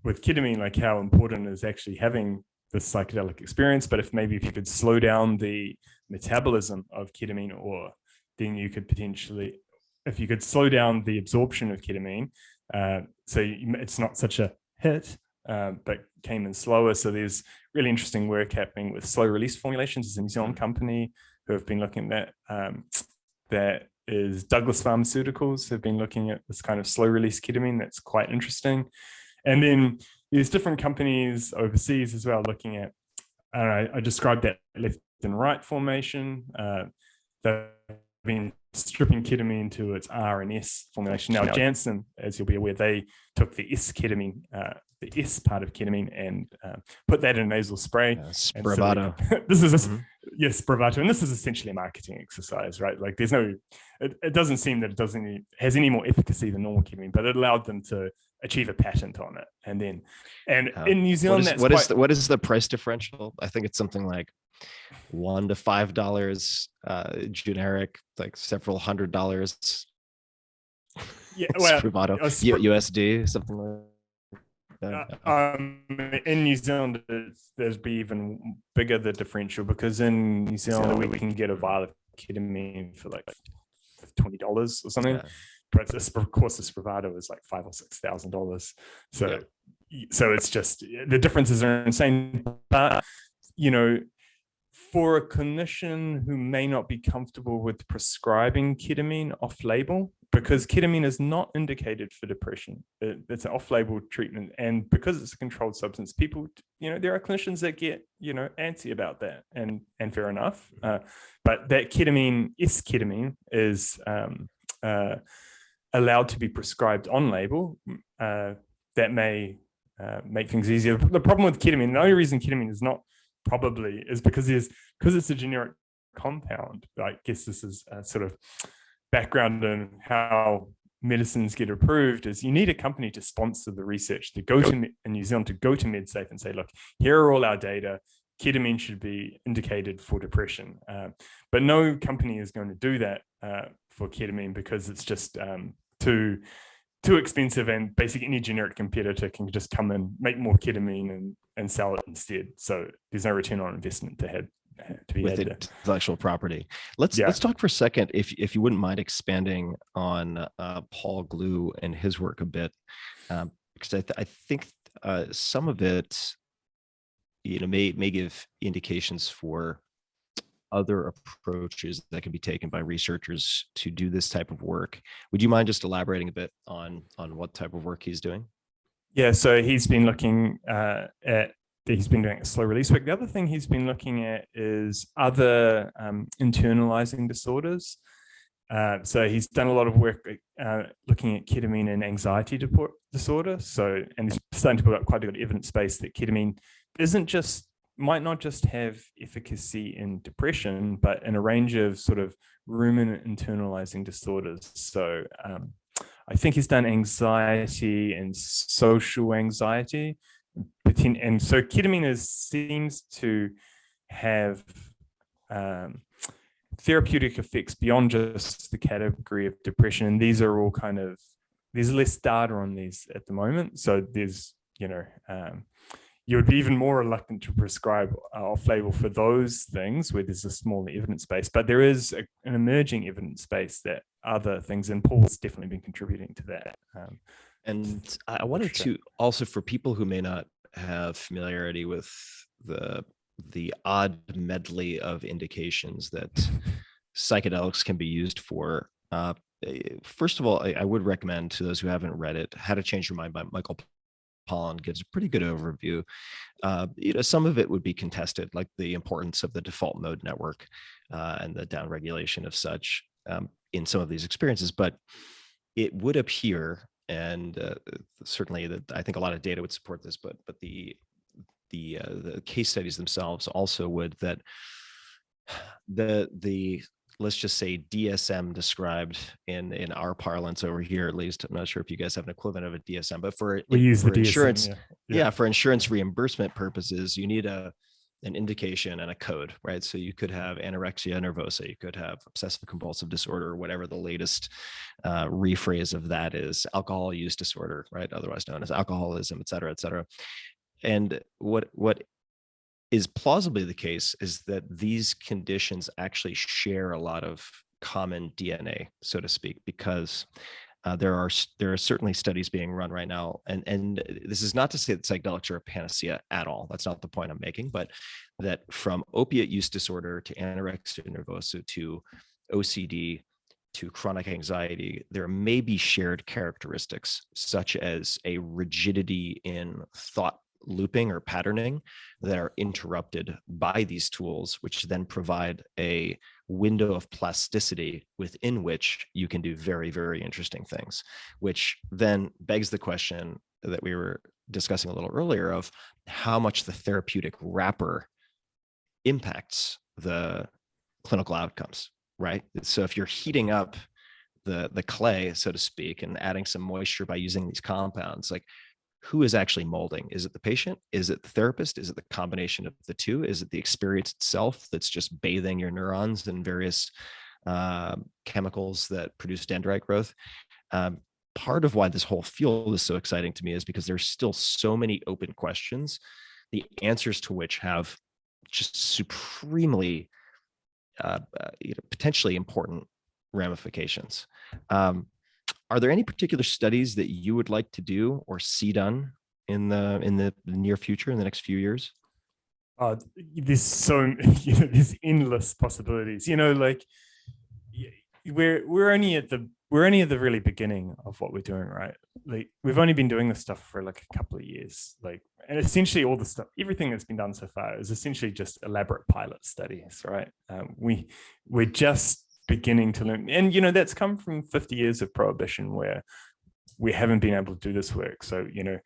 with ketamine, like how important is actually having the psychedelic experience. But if maybe if you could slow down the metabolism of ketamine, or then you could potentially, if you could slow down the absorption of ketamine, uh, so you, it's not such a hit, uh, but came in slower. So there's really interesting work happening with slow release formulations. There's a New Zealand company who have been looking at that. Um, that is Douglas Pharmaceuticals have been looking at this kind of slow release ketamine that's quite interesting. And then there's different companies overseas as well looking at, I, I described that left and right formation. Uh, been stripping ketamine to its R and S formulation. Now Janssen, as you'll be aware, they took the S ketamine, uh, the S part of ketamine and uh, put that in a nasal spray. Spravato. So this is, a, mm -hmm. yes, Spravato. And this is essentially a marketing exercise, right? Like there's no, it, it doesn't seem that it doesn't any, has any more efficacy than normal ketamine, but it allowed them to achieve a patent on it. And then, and uh, in New Zealand, what is, what, quite, is the, what is the price differential? I think it's something like one to five dollars uh generic like several hundred dollars yeah well Spravato, usd something like uh, um, in New Zealand, there's be even bigger the differential because in New Zealand we can get a vial of ketamine for like twenty dollars or something, yeah. but this, of course the Spravato is like five or six thousand dollars. So, yeah. so it's just the differences are insane. But you know, for a clinician who may not be comfortable with prescribing ketamine off-label, because ketamine is not indicated for depression, it's an off-label treatment, and because it's a controlled substance, people, you know, there are clinicians that get, you know, antsy about that, and and fair enough. Uh, but that ketamine, is ketamine, is um, uh, allowed to be prescribed on label. Uh, that may uh, make things easier. The problem with ketamine, the only reason ketamine is not probably is because there's because it's a generic compound. I guess this is a sort of background on how medicines get approved is you need a company to sponsor the research to go to in New Zealand to go to MedSafe and say, look, here are all our data. Ketamine should be indicated for depression. Uh, but no company is going to do that uh, for ketamine because it's just um, too too expensive and basically any generic competitor can just come and make more ketamine and, and sell it instead. So there's no return on investment to have to be with intellectual property. Let's yeah. let's talk for a second, if if you wouldn't mind expanding on uh, Paul Glue and his work a bit, um, because I, th I think uh, some of it, you know, may may give indications for other approaches that can be taken by researchers to do this type of work. Would you mind just elaborating a bit on on what type of work he's doing? Yeah, so he's been looking uh, at he's been doing a slow release work. The other thing he's been looking at is other um, internalizing disorders. Uh, so he's done a lot of work uh, looking at ketamine and anxiety disorder. So, and he's starting to put up quite a good evidence base that ketamine isn't just, might not just have efficacy in depression, but in a range of sort of ruminant internalizing disorders. So um, I think he's done anxiety and social anxiety, and so ketamine is, seems to have um, therapeutic effects beyond just the category of depression. And these are all kind of, there's less data on these at the moment. So there's, you know, um, you would be even more reluctant to prescribe off-label for those things where there's a smaller evidence base, but there is a, an emerging evidence base that other things, and Paul's definitely been contributing to that. Um, and I wanted sure. to also for people who may not have familiarity with the the odd medley of indications that psychedelics can be used for. Uh, eh, first of all, I, I, would recommend to those who haven't read it, How to Change Your Mind by Michael Pollan gives a pretty good overview. Uh, you know, some of it would be contested, like the importance of the default mode network uh, and the downregulation of such um, in some of these experiences, but it would appear and uh, certainly that I think a lot of data would support this, but but the the uh, the case studies themselves also would that the the let's just say DSM described in in our parlance over here at least I'm not sure if you guys have an equivalent of a DSM but for we use for the insurance yeah. Yeah. yeah for insurance reimbursement purposes you need a an indication and a code, right? So you could have anorexia nervosa, you could have obsessive compulsive disorder, whatever the latest uh, rephrase of that is, alcohol use disorder, right? Otherwise known as alcoholism, et cetera, et cetera. And what what is plausibly the case is that these conditions actually share a lot of common DNA, so to speak, because uh, there are there are certainly studies being run right now, and and this is not to say that psychedelics are a panacea at all. That's not the point I'm making, but that from opiate use disorder to anorexia nervosa to OCD to chronic anxiety, there may be shared characteristics such as a rigidity in thought looping or patterning that are interrupted by these tools, which then provide a window of plasticity within which you can do very, very interesting things, which then begs the question that we were discussing a little earlier of how much the therapeutic wrapper impacts the clinical outcomes, right? So if you're heating up the the clay, so to speak, and adding some moisture by using these compounds, like who is actually molding? Is it the patient? Is it the therapist? Is it the combination of the two? Is it the experience itself that's just bathing your neurons in various uh, chemicals that produce dendrite growth? Um, part of why this whole field is so exciting to me is because there's still so many open questions, the answers to which have just supremely uh, uh, you know, potentially important ramifications. Um, are there any particular studies that you would like to do or see done in the in the near future in the next few years? Uh, there's so you know, there's endless possibilities. You know, like we're we're only at the we're only at the really beginning of what we're doing, right? Like we've only been doing this stuff for like a couple of years, like and essentially all the stuff, everything that's been done so far is essentially just elaborate pilot studies, right? Um, we we're just beginning to learn. And, you know, that's come from 50 years of prohibition where we haven't been able to do this work. So, you know,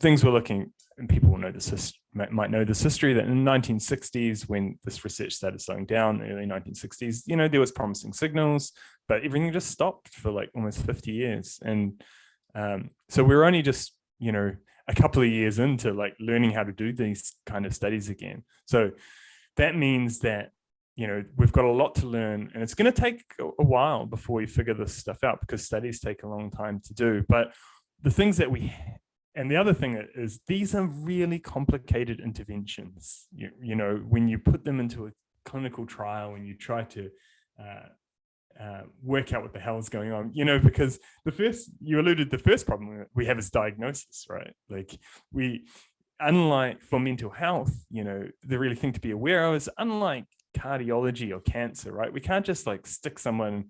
things we're looking, and people know this might, know this history that in the 1960s, when this research started slowing down, early 1960s, you know, there was promising signals, but everything just stopped for like almost 50 years. And um, so we're only just, you know, a couple of years into like learning how to do these kind of studies again. So that means that you know we've got a lot to learn and it's going to take a while before we figure this stuff out because studies take a long time to do but the things that we and the other thing is these are really complicated interventions you, you know when you put them into a clinical trial and you try to uh, uh, work out what the hell is going on, you know, because the first, you alluded, the first problem we have is diagnosis, right? Like we, unlike for mental health, you know, the really thing to be aware of is unlike cardiology or cancer, right? We can't just like stick someone,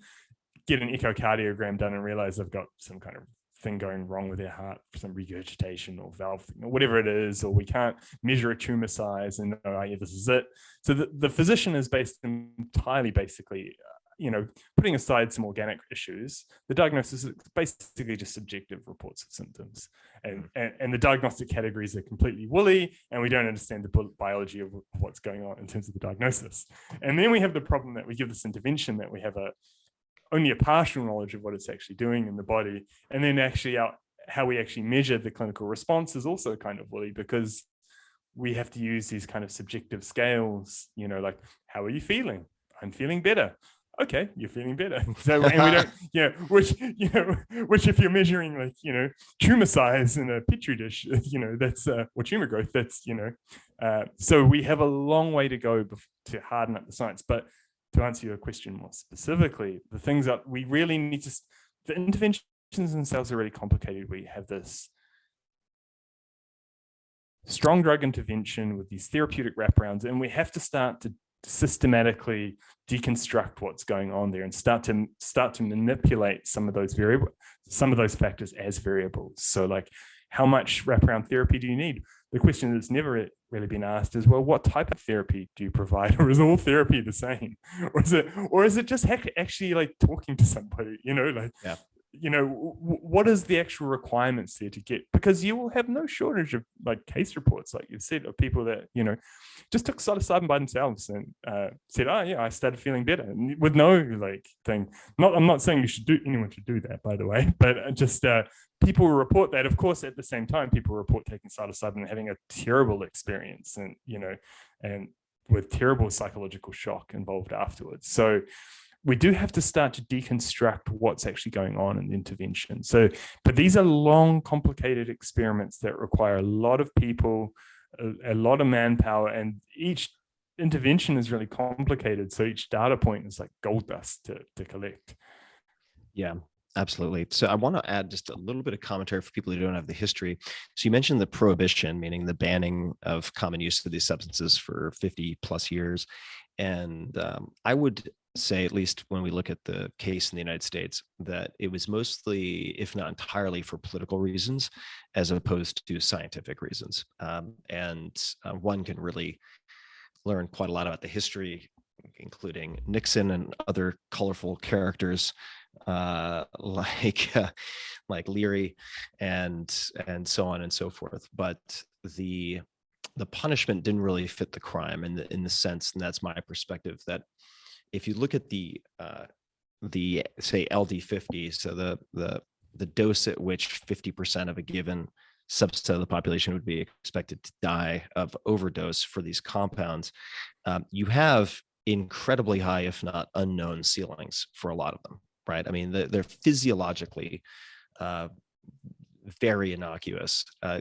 get an echocardiogram done and realize they've got some kind of thing going wrong with their heart, some regurgitation or valve, thing, or whatever it is, or we can't measure a tumor size and know, oh, yeah, this is it. So the, the physician is based entirely basically you know, putting aside some organic issues, the diagnosis is basically just subjective reports of symptoms. And, mm. and, and, the diagnostic categories are completely woolly, and we don't understand the biology of what's going on in terms of the diagnosis. And then we have the problem that we give this intervention that we have a only a partial knowledge of what it's actually doing in the body. And then actually out how we actually measure the clinical response is also kind of woolly because we have to use these kind of subjective scales, you know, like, how are you feeling? I'm feeling better okay, you're feeling better. So, and we don't, you know, which, you know, which if you're measuring like, you know, tumor size in a petri dish, you know, that's, uh, or tumor growth, that's, you know, uh, so we have a long way to go to harden up the science. But to answer your question more specifically, the things that we really need to, the interventions themselves are really complicated. We have this strong drug intervention with these therapeutic wraparounds, and we have to start to systematically deconstruct what's going on there and start to start to manipulate some of those variable some of those factors as variables. So like how much wraparound therapy do you need? The question that's never really been asked is well what type of therapy do you provide? Or is all therapy the same? Or is it or is it just actually like talking to somebody you know like yeah you know what is the actual requirements there to get because you will have no shortage of like case reports like you said of people that you know just took psilocybin by themselves and uh, said oh yeah i started feeling better and with no like thing. Not i'm not saying you should do anyone should do that by the way but uh, just uh, people report that. Of course at the same time people report taking psilocybin and having a terrible experience and you know and with terrible psychological shock involved afterwards. So we do have to start to deconstruct what's actually going on in the intervention. So, but these are long, complicated experiments that require a lot of people, a, a, lot of manpower, and each intervention is really complicated. So each data point is like gold dust to, to collect. Yeah, Absolutely. So I want to add just a little bit of commentary for people who don't have the history. So you mentioned the prohibition, meaning the banning of common use of these substances for 50 plus years. And um, I would say, at least when we look at the case in the United States, that it was mostly, if not entirely, for political reasons, as opposed to scientific reasons. Um, and uh, one can really learn quite a lot about the history, including Nixon and other colorful characters uh, like uh, like Leary and and so on and so forth. But the the punishment didn't really fit the crime in the in the sense, and that's my perspective that if you look at the uh, the say LD50, so the the the dose at which 50% of a given subset of the population would be expected to die of overdose for these compounds, um, you have incredibly high, if not unknown ceilings for a lot of them, right? I mean, they're, they're physiologically uh, very innocuous uh,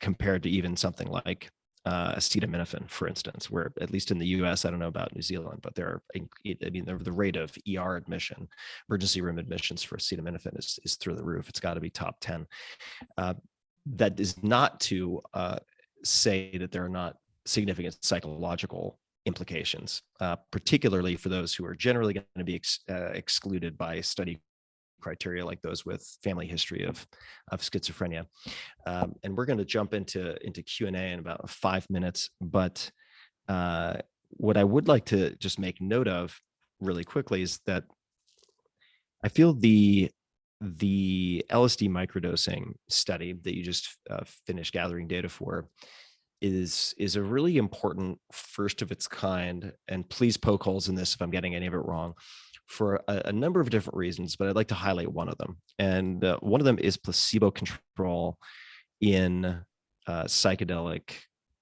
compared to even something like uh, acetaminophen, for instance, where at least in the US, I don't know about New Zealand, but there are, I mean, the, rate of ER admission, emergency room admissions for acetaminophen is, is through the roof. It's got to be top 10. Uh, that is not to uh, say that there are not significant psychological implications, uh, particularly for those who are generally going to be ex uh, excluded by study criteria like those with family history of, of schizophrenia. Um, and we're going to jump into, into Q&A in about five minutes. But uh, what I would like to just make note of really quickly is that I feel the the LSD microdosing study that you just uh, finished gathering data for is is a really important first of its kind. And please poke holes in this if I'm getting any of it wrong for a, a number of different reasons, but I'd like to highlight one of them. And uh, one of them is placebo control in uh, psychedelic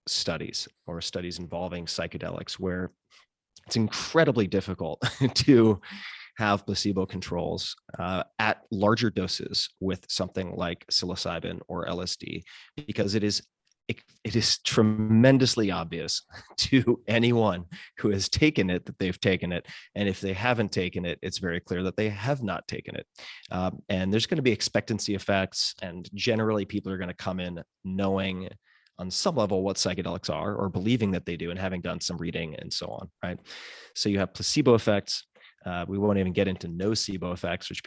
studies or studies involving psychedelics where it's incredibly difficult to have placebo controls uh, at larger doses with something like psilocybin or LSD because it is it, it is tremendously obvious to anyone who has taken it that they've taken it. And if they haven't taken it, it's very clear that they have not taken it. Um, and there's going to be expectancy effects. And generally, people are going to come in knowing on some level what psychedelics are or believing that they do and having done some reading and so on, right? So you have placebo effects. Uh, we won't even get into nocebo effects, which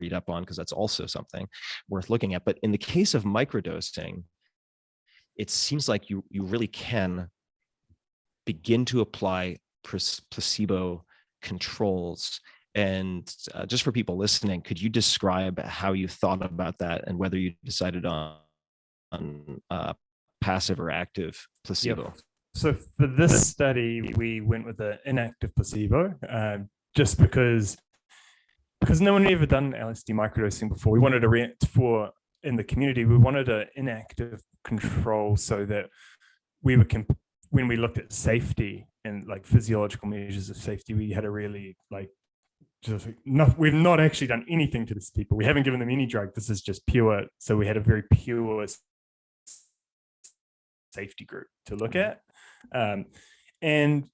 read up on because that's also something worth looking at. But in the case of microdosing, it seems like you you really can begin to apply placebo controls. And uh, just for people listening could you describe how you thought about that and whether you decided on on uh, passive or active placebo? Yep. so for this study we went with an inactive placebo uh, just because because no one had ever done LSD microdosing before. We wanted to for in the community, we wanted an inactive control so that we were, when we looked at safety and like physiological measures of safety, we had a really like, just not, we've not actually done anything to this people. We haven't given them any drug. This is just pure. So we had a very pure safety group to look at. Um, and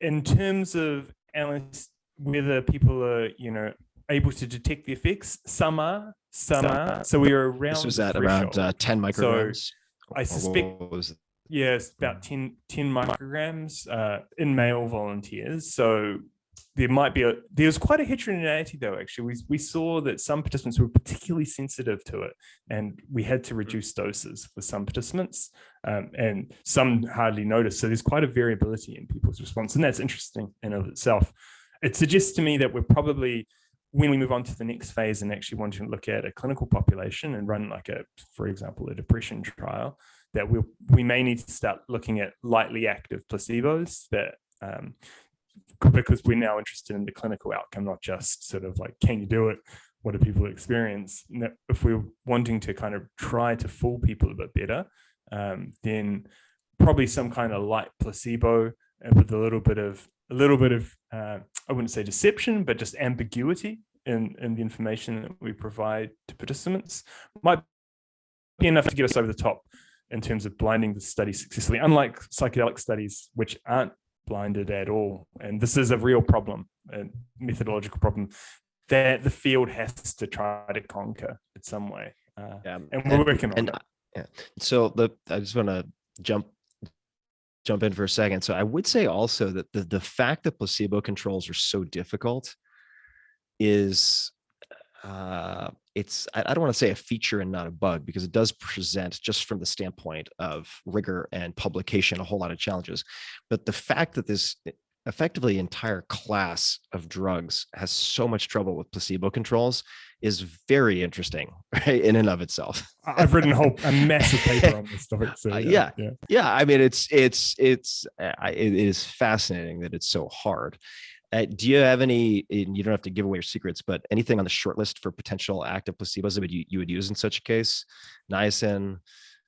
in terms of Alice, whether people are, you know, able to detect the effects, some are, some are. So we were around. This was at around uh, 10 micrograms. So I suspect, yeah, about 10, 10 micrograms uh, in male volunteers. So there might be a, there's quite a heterogeneity though, actually. We, we saw that some participants were particularly sensitive to it and we had to reduce doses for some participants um, and some hardly noticed. So there's quite a variability in people's response and that's interesting in of itself. It suggests to me that we're probably when we move on to the next phase and actually want to look at a clinical population and run like a, for example, a depression trial, that we we may need to start looking at lightly active placebos that um, because we're now interested in the clinical outcome, not just sort of like, can you do it? What do people experience? If we're wanting to kind of try to fool people a bit better, um, then probably some kind of light placebo with a little bit of a little bit of, uh, I wouldn't say deception, but just ambiguity in, in the information that we provide to participants might be enough to get us over the top in terms of blinding the study successfully, unlike psychedelic studies, which aren't blinded at all. And this is a real problem, a methodological problem that the field has to try to conquer in some way. Uh, yeah. And we're working on and, it. Yeah. So the I just want to jump jump in for a second. So I would say also that the, the fact that placebo controls are so difficult is uh, it's I, I don't want to say a feature and not a bug because it does present just from the standpoint of rigor and publication a whole lot of challenges. But the fact that this effectively entire class of drugs has so much trouble with placebo controls is very interesting right in and of itself i've written a whole a massive paper on this topic so uh, yeah, yeah, yeah yeah i mean it's it's it's uh, it is fascinating that it's so hard uh, do you have any you don't have to give away your secrets but anything on the short list for potential active placebos that you, you would use in such a case niacin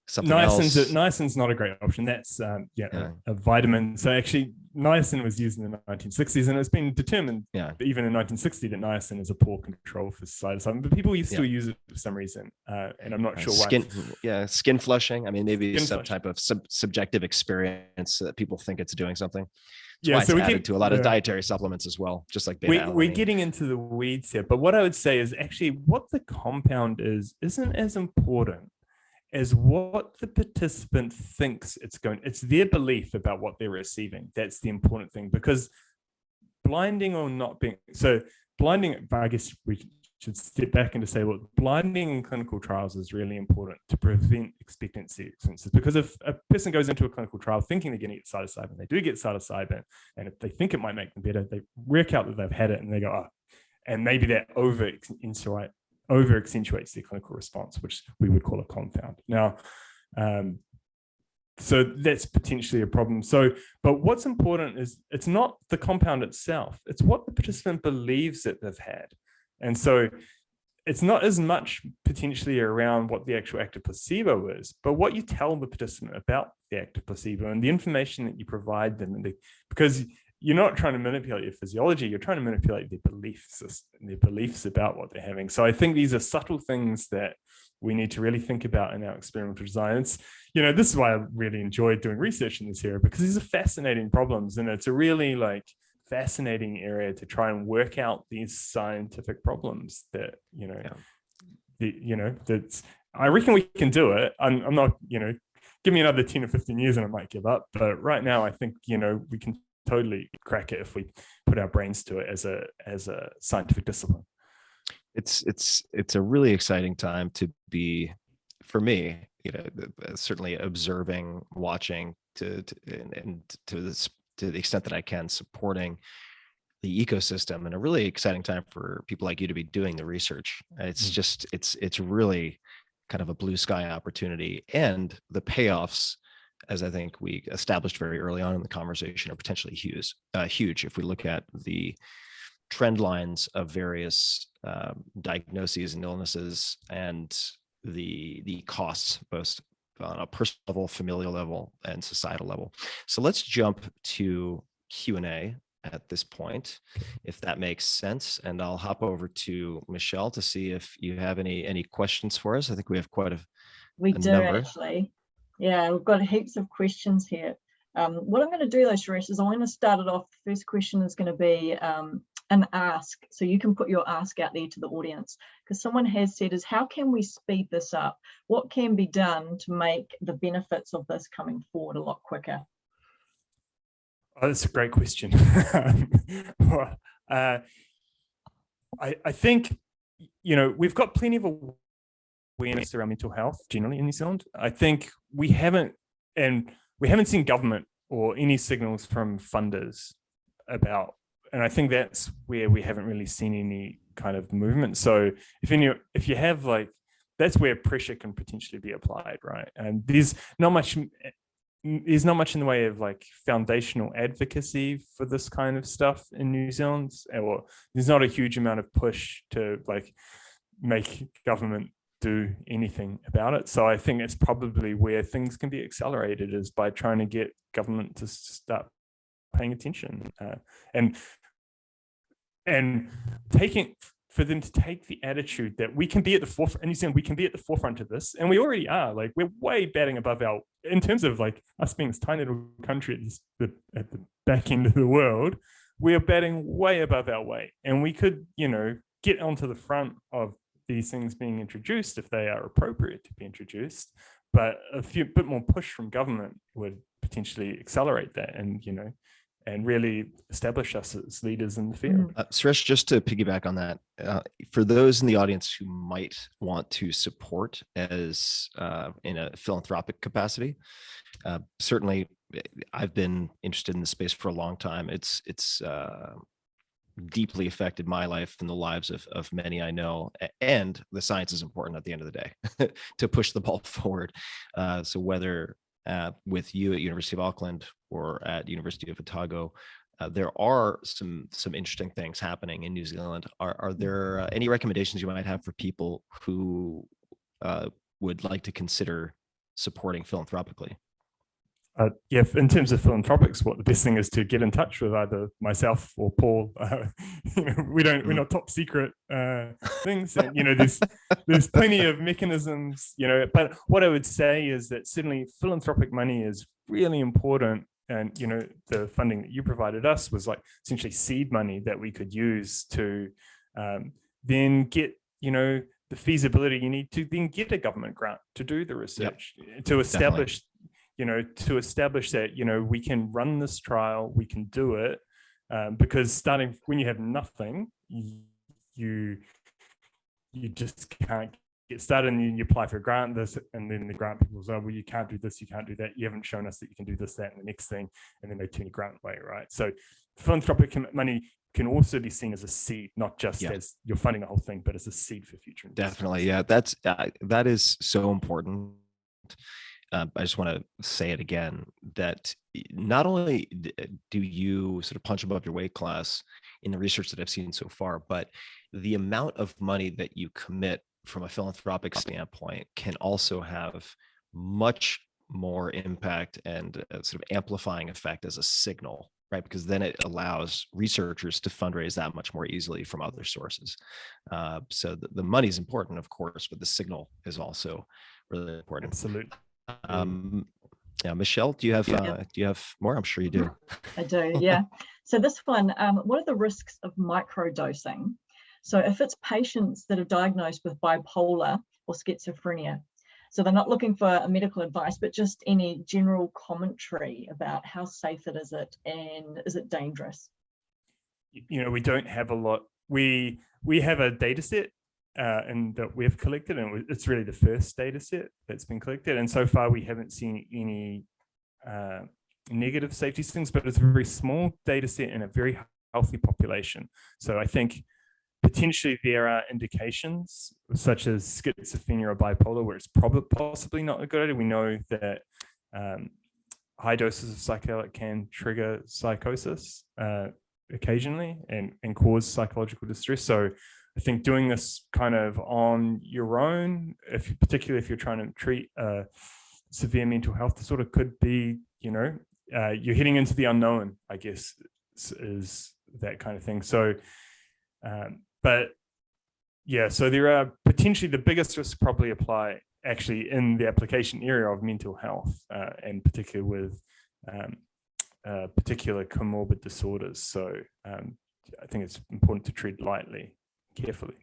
something niacin's else. A, niacin's not a great option. That's um, yeah, yeah. A, a, vitamin. So actually, niacin was used in the 1960s, and it's been determined, yeah. even in 1960, that niacin is a poor control for psilocybin. But people still yeah. use it for some reason, uh, and I'm not sure skin, why. Yeah, skin flushing. I mean, maybe skin some flushing. type of sub subjective experience that people think it's doing something. That's yeah, so we added get, to a lot of dietary supplements as well, just like we, we're getting into the weeds here. But what I would say is actually what the compound is isn't as important as what the participant thinks it's going it's their belief about what they're receiving that's the important thing because blinding or not being so blinding i guess we should step back and to say well blinding in clinical trials is really important to prevent expectancy experiences because if a person goes into a clinical trial thinking they're going to get psilocybin they do get psilocybin and if they think it might make them better they work out that they've had it and they go oh and maybe that over over accentuates the clinical response, which we would call a confound. Now, um, so that's potentially a problem. So, but what's important is it's not the compound itself, it's what the participant believes that they've had. And so it's not as much potentially around what the actual active placebo is, but what you tell the participant about the active placebo and the information that you provide them. And the, because you're not trying to manipulate your physiology, you're trying to manipulate their beliefs, their beliefs about what they're having. So I think these are subtle things that we need to really think about in our experimental design. It's, you know, this is why I really enjoyed doing research in this area because these are fascinating problems and it's a really like fascinating area to try and work out these scientific problems that, you know, yeah. the, you know, that's, I reckon we can do it. I'm, I'm not, you know, give me another 10 or 15 years and I might give up. But right now, I think, you know, we can totally crack it if we put our brains to it as a as a scientific discipline it's it's it's a really exciting time to be for me you know certainly observing watching to, to and, and to this to the extent that i can supporting the ecosystem and a really exciting time for people like you to be doing the research it's mm. just it's it's really kind of a blue sky opportunity and the payoffs as I think we established very early on in the conversation, are potentially huge. Uh, huge if we look at the trend lines of various um, diagnoses and illnesses and the the costs both on a personal level, familial level, and societal level. So let's jump to Q and A at this point, if that makes sense. And I'll hop over to Michelle to see if you have any any questions for us. I think we have quite a we a do number. actually. Yeah, we've got heaps of questions here. Um, what I'm going to do though, Suresh, is I'm going to start it off. The first question is going to be um, an ask. So you can put your ask out there to the audience because someone has said is how can we speed this up? What can be done to make the benefits of this coming forward a lot quicker? Oh, that's a great question. uh, I, I think, you know, we've got plenty of awareness around mental health generally in New Zealand. I think we haven't, and we haven't seen government or any signals from funders about, and I think that's where we haven't really seen any kind of movement. So if you if you have like, that's where pressure can potentially be applied, right? And there's not much, there's not much in the way of like foundational advocacy for this kind of stuff in New Zealand, or there's not a huge amount of push to like make government do anything about it. So I think it's probably where things can be accelerated is by trying to get government to start paying attention uh, and and taking for them to take the attitude that we can be at the forefront you saying we can be at the forefront of this and we already are like we're way batting above our in terms of like us being this tiny little country at, the, at the back end of the world we are batting way above our weight and we could you know get onto the front of these things being introduced if they are appropriate to be introduced but a few bit more push from government would potentially accelerate that and you know and really establish us as leaders in the field. Mm-hmm. Uh, Suresh, just to piggyback on that, uh, for those in the audience who might want to support as uh, in a philanthropic capacity, uh, certainly eh, I've been interested in the space for a long time. It's it's uh, deeply affected my life and the lives of, of many I know. And the science is important at the end of the day to push the ball forward. Uh, so whether uh, with you at University of Auckland or at University of Otago, uh, there are some some interesting things happening in New Zealand. Are, are there uh, any recommendations you might have for people who uh, would like to consider supporting philanthropically? Uh, yeah, in terms of philanthropics, what the best thing is to get in touch with either myself or Paul. Uh, you know, we don't, we're mm. not top secret uh, things. And, you know, there's there's plenty of mechanisms. You know, but what I would say is that certainly philanthropic money is really important. And you know, the funding that you provided us was like essentially seed money that we could use to um, then get you know the feasibility you need to then get a government grant to do the research yep. to establish Definitely you know, to establish that, you know, we can run this trial, we can do it, um, because starting when you have nothing, you you just can't get started and you apply for a grant this and then the grant people say well you can't do this you can't do that. You haven't shown us that you can do this that and the next thing and then they turn your grant away right? So philanthropic money can also be seen as a seed not just yeah. as you're funding the whole thing but as a seed for future definitely yeah that's uh, that is so important uh, I just want to say it again that not only do you sort of punch above your weight class in the research that I've seen so far, but the amount of money that you commit from a philanthropic standpoint can also have much more impact and sort of amplifying effect as a signal right? Because then it allows researchers to fundraise that much more easily from other sources. Uh, so the, the money is important of course but the signal is also really important. Absolutely um, yeah michelle do you have yeah. uh, do you have more i'm sure you do i do yeah so this one um, what are the risks of microdosing so if it's patients that are diagnosed with bipolar or schizophrenia so they're not looking for a medical advice, but just any general commentary about how safe it is it and is it dangerous? You know, we don't have a lot. We we have a data set uh, and that we've collected, and it's really the first data set that's been collected. And so far, we haven't seen any uh, negative safety things, but it's a very small data set in a very healthy population. So I think potentially there are indications such as schizophrenia or bipolar where it's probably possibly not a good idea. We know that um, high doses of psychedelic can trigger psychosis uh, occasionally and, and cause psychological distress. So I think doing this kind of on your own, if particularly if you're trying to treat a severe mental health disorder could be, you know, uh, you're heading into the unknown, I guess, is, that kind of thing. So um, but yeah, so there are potentially the biggest risks probably apply actually in the application area of mental health uh, and particularly with um, uh, particular comorbid disorders. So um, I think it's important to treat lightly, carefully.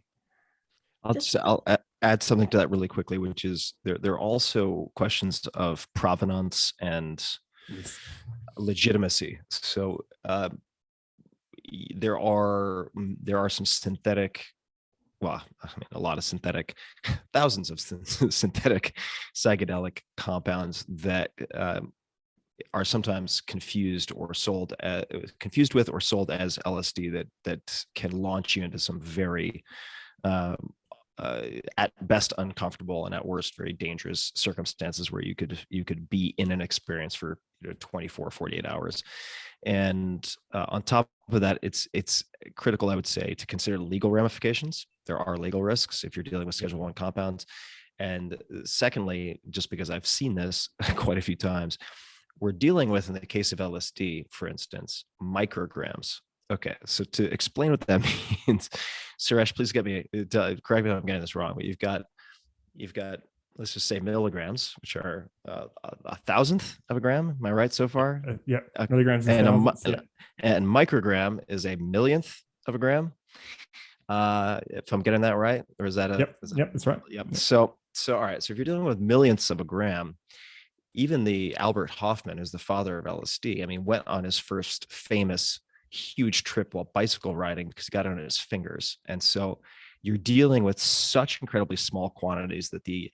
I'll just I'll add something to that really quickly, which is there there are also questions of provenance and yes. legitimacy. So uh, there are mm, there are some synthetic well, I mean, a lot of synthetic, thousands of synthetic psychedelic compounds that um, are sometimes confused or sold, as, confused with or sold as LSD that that can launch you into some very, um, uh, at best uncomfortable and at worst very dangerous circumstances where you could you could be in an experience for you know, 24, 48 hours. And uh, on top of that, it's it's critical, I would say, to consider legal ramifications. There are legal risks if you're dealing with Schedule One compounds. And uh, secondly, just because I've seen this quite a few times, we're dealing with, in the case of LSD, for instance, micrograms. Okay, so to explain what that means, Suresh, please get me uh, correct me if I'm getting this wrong. But you've got you've got let's just say milligrams, which are uh, a thousandth of a gram. Am I right so far? Uh, yeah, uh, milligrams and, a, yeah. and microgram is a millionth of a gram. Uh, if I'm getting that right, or is that a? Yep, that, yep, that's right. Yep. yep. So, so all right. So if you're dealing with millionths of a gram, even the Albert Hofmann, who's the father of LSD, I mean, went on his first famous huge trip while bicycle riding because he got it on his fingers, and so you're dealing with such incredibly small quantities that the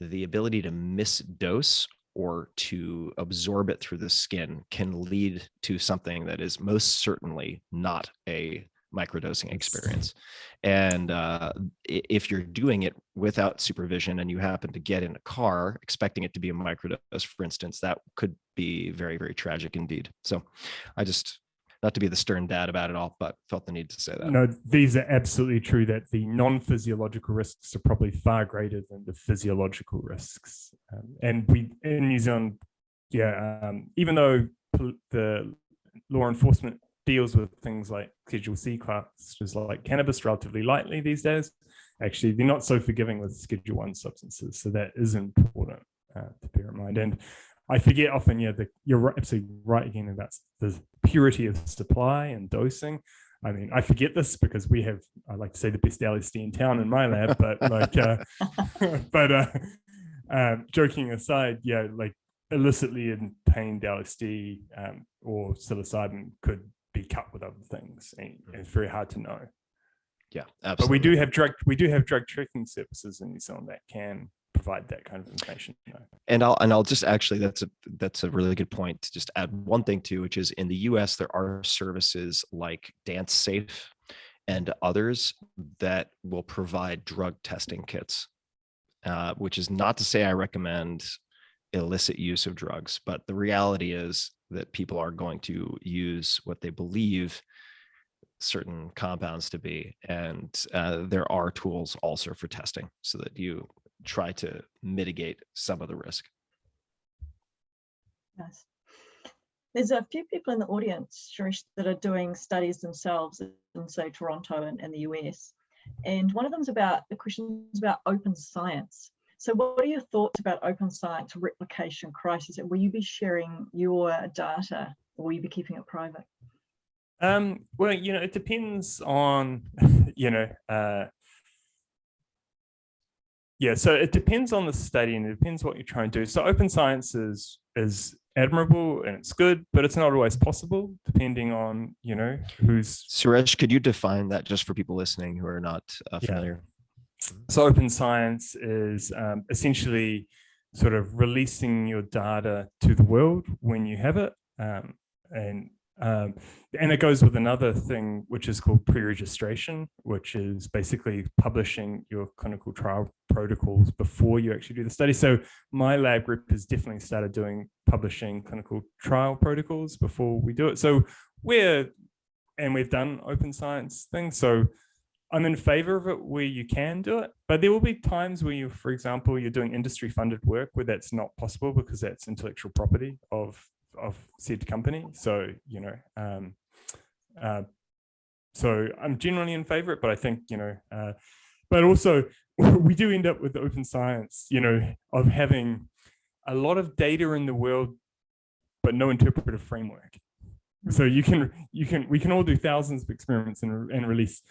the ability to misdose or to absorb it through the skin can lead to something that is most certainly not a microdosing experience. And uh, if you're doing it without supervision and you happen to get in a car expecting it to be a microdose, for instance, that could be very, very tragic indeed. So I just not to be the stern dad about it all, but felt the need to say that. No, these are absolutely true that the non-physiological risks are probably far greater than the physiological risks. Um, and we in New Zealand, yeah, um, even though the law enforcement deals with things like Schedule C classes like cannabis relatively lightly these days, actually they're not so forgiving with Schedule One substances. So that is important uh, to bear in mind. And I forget often, yeah, the, you're absolutely right again about the purity of supply and dosing. I mean, I forget this because we have, I like to say the best LSD in town in my lab, but like, uh, but uh, um, joking aside, yeah, like illicitly obtained LSD um, or psilocybin could be cut with other things. And it's very hard to know. Yeah, absolutely. But we do have drug, we do have drug tracking services in New Zealand that can provide that kind of information. And I'll and I'll just actually that's a that's a really good point to just add one thing to, which is in the US there are services like DanceSafe and others that will provide drug testing kits. Uh, which is not to say I recommend illicit use of drugs, but the reality is that people are going to use what they believe certain compounds to be. And uh, there are tools also for testing so that you try to mitigate some of the risk. Nice. There's a few people in the audience, Suresh, that are doing studies themselves in, say, Toronto and, and the US. And one of them's about, the question is about open science. So what are your thoughts about open science replication crisis? Will you be sharing your data or will you be keeping it private? Um, well, you know, it depends on, you know, uh, yeah, so it depends on the study and it depends what you're trying to do. So open science is, is admirable and it's good, but it's not always possible depending on, you know, who's. Suresh, could you define that just for people listening who are not uh, Yeah. So open science is um, essentially sort of releasing your data to the world when you have it. Um, and um, and it goes with another thing, which is called pre-registration, which is basically publishing your clinical trial protocols before you actually do the study. So my lab group has definitely started doing publishing clinical trial protocols before we do it. So we're, and we've done open science things. So I'm in favor of it where you can do it, but there will be times where you, for example, you're doing industry funded work where that's not possible because that's intellectual property of, of said company. So, you know, um, uh, so I'm generally in favor of it, but I think, you know, uh, but also we do end up with open science, you know, of having a lot of data in the world, but no interpretive framework. So you can, you can, we can all do thousands of experiments and, and release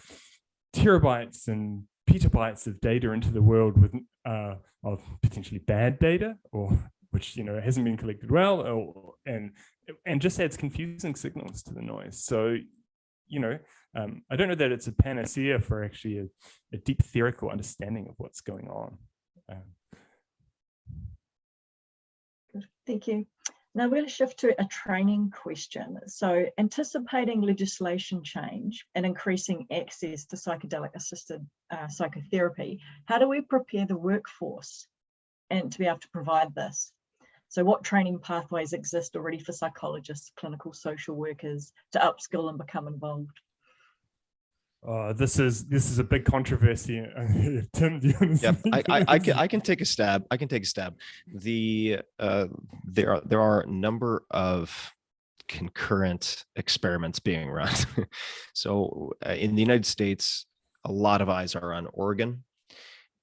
terabytes and petabytes of data into the world with uh, of potentially bad data or which you know hasn't been collected well or, and and just adds confusing signals to the noise so you know um, i don't know that it's a panacea for actually a, a deep theoretical understanding of what's going on um, thank you. Now we're going to shift to a training question. So anticipating legislation change and increasing access to psychedelic assisted uh, psychotherapy, how do we prepare the workforce and to be able to provide this? So what training pathways exist already for psychologists, clinical social workers to upskill and become involved? Uh, this is this is a big controversy Tim, do you Yep, I, I, I can I can take a stab. I can take a stab. The uh, there are there are a number of concurrent experiments being run. so uh, in the United States, a lot of eyes are on Oregon,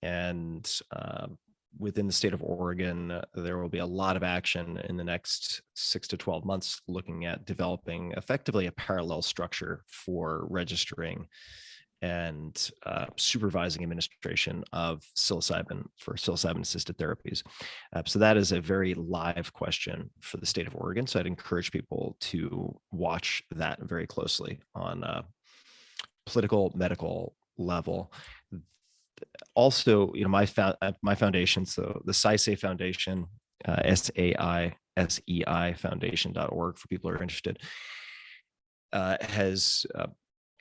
and uh, within the state of Oregon, uh, there will be a lot of action in the next six to twelve months, looking at developing effectively a parallel structure for registering and uh, supervising administration of psilocybin for psilocybin assisted therapies. Uh, so that is a very live question for the state of Oregon. So I'd encourage people to watch that very closely on a political, medical level. Also, you know, my uh, my foundation, so the Saisei Foundation, uh, S A I S E I Foundation.org for people who are interested, uh, has uh,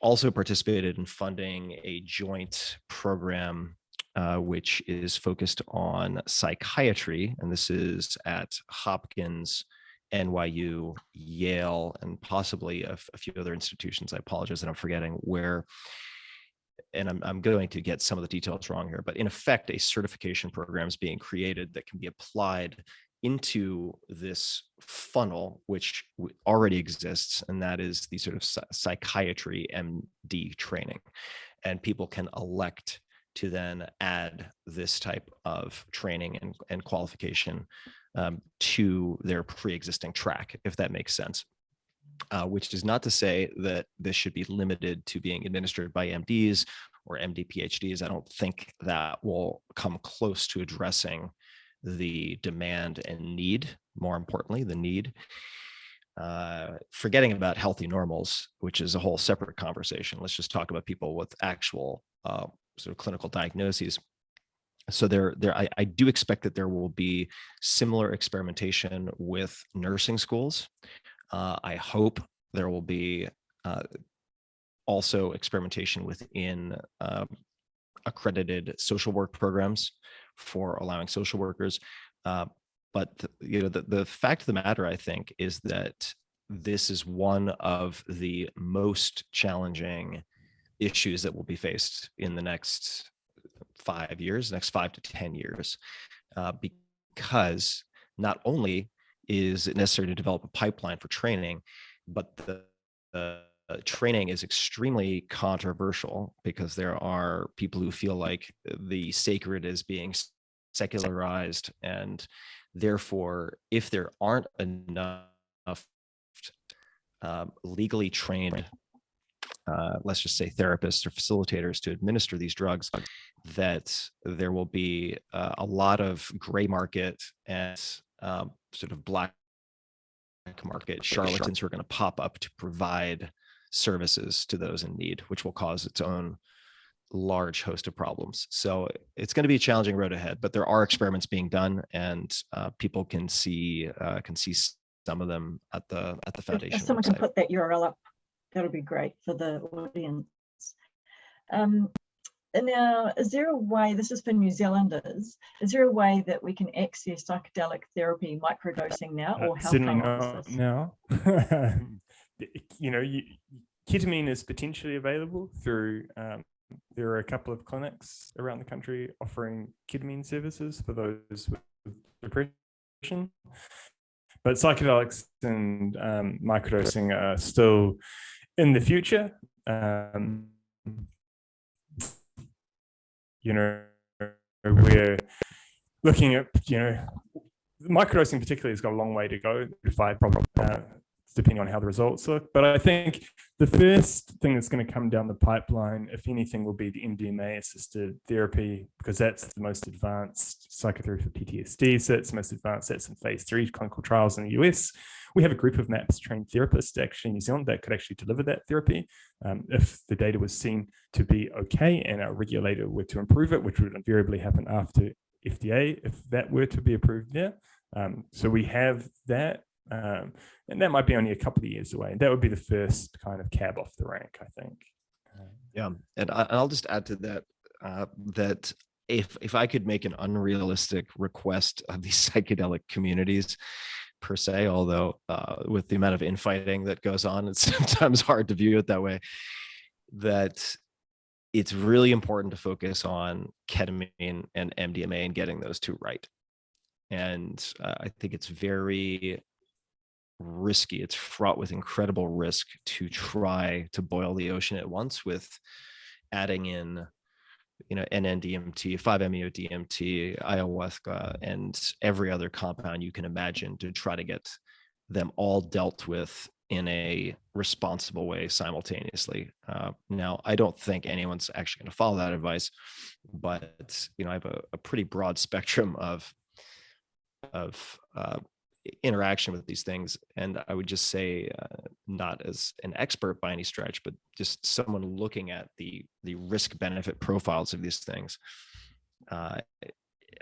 also participated in funding a joint program uh, which is focused on psychiatry. And this is at Hopkins, NYU, Yale, and possibly a few other institutions. I apologize that I'm forgetting where, and I'm, I'm going to get some of the details wrong here, but in effect, a certification program is being created that can be applied into this funnel, which already exists, and that is the sort of psychiatry MD training. And people can elect to then add this type of training and, and qualification um, to their pre-existing track, if that makes sense. Uh, which is not to say that this should be limited to being administered by MDs or MD PhDs. I don't think that will come close to addressing the demand and need, more importantly, the need. Uh, forgetting about healthy normals, which is a whole separate conversation. Let's just talk about people with actual uh, sort of clinical diagnoses. So there, there, I, I do expect that there will be similar experimentation with nursing schools. Uh, I hope there will be uh, also experimentation within um, accredited social work programs for allowing social workers. Uh, but you know, the, the fact of the matter, I think, is that this is one of the most challenging issues that will be faced in the next five years, next five to 10 years, uh, because not only is it necessary to develop a pipeline for training, but the, the training is extremely controversial because there are people who feel like the sacred is being secularized and therefore if there aren't enough um, legally trained uh, let's just say therapists or facilitators to administer these drugs, that there will be uh, a lot of gray market and um, sort of black market charlatans who are going to pop up to provide services to those in need, which will cause its own large host of problems. So it's going to be a challenging road ahead, but there are experiments being done, and uh, people can see uh, can see some of them at the at the foundation. If someone website. can put that URL up that'll be great for the audience. Um, now, is there a way, this is for New Zealanders, is there a way that we can access psychedelic therapy microdosing now Uh, or how certainly not now. you know, you, ketamine is potentially available through. Um, there are a couple of clinics around the country offering ketamine services for those with depression. But psychedelics and um, microdosing are still in the future. Um, you know, we're looking at, you know, microdosing particularly has got a long way to go, five probably, uh, depending on how the results look. But I think the first thing that's going to come down the pipeline, if anything, will be the MDMA assisted therapy, because that's the most advanced psychotherapy for PTSD. So it's the most advanced, that's in phase three clinical trials in the US. We have a group of MAPS trained therapists actually in New Zealand that could actually deliver that therapy. Um, if the data was seen to be okay and our regulator were to improve it, which would invariably happen after FDA, if that were to be approved there. Um, so we have that um, and that might be only a couple of years away. And that would be the first kind of cab off the rank, I think. Yeah, and I, I'll just add to that uh, that if if I could make an unrealistic request of these psychedelic communities per se, although uh, with the amount of infighting that goes on, it's sometimes hard to view it that way. That it's really important to focus on ketamine and MDMA and getting those two right. And uh, I think it's very risky. It's fraught with incredible risk to try to boil the ocean at once with adding in, you know, NN-DMT, 5-MeO-DMT, ayahuasca, and every other compound you can imagine to try to get them all dealt with in a responsible way simultaneously. Uh, now, I don't think anyone's actually going to follow that advice, but you know, I have a, a pretty broad spectrum of of uh, interaction with these things and i would just say uh, not as an expert by any stretch but just someone looking at the the risk benefit profiles of these things uh,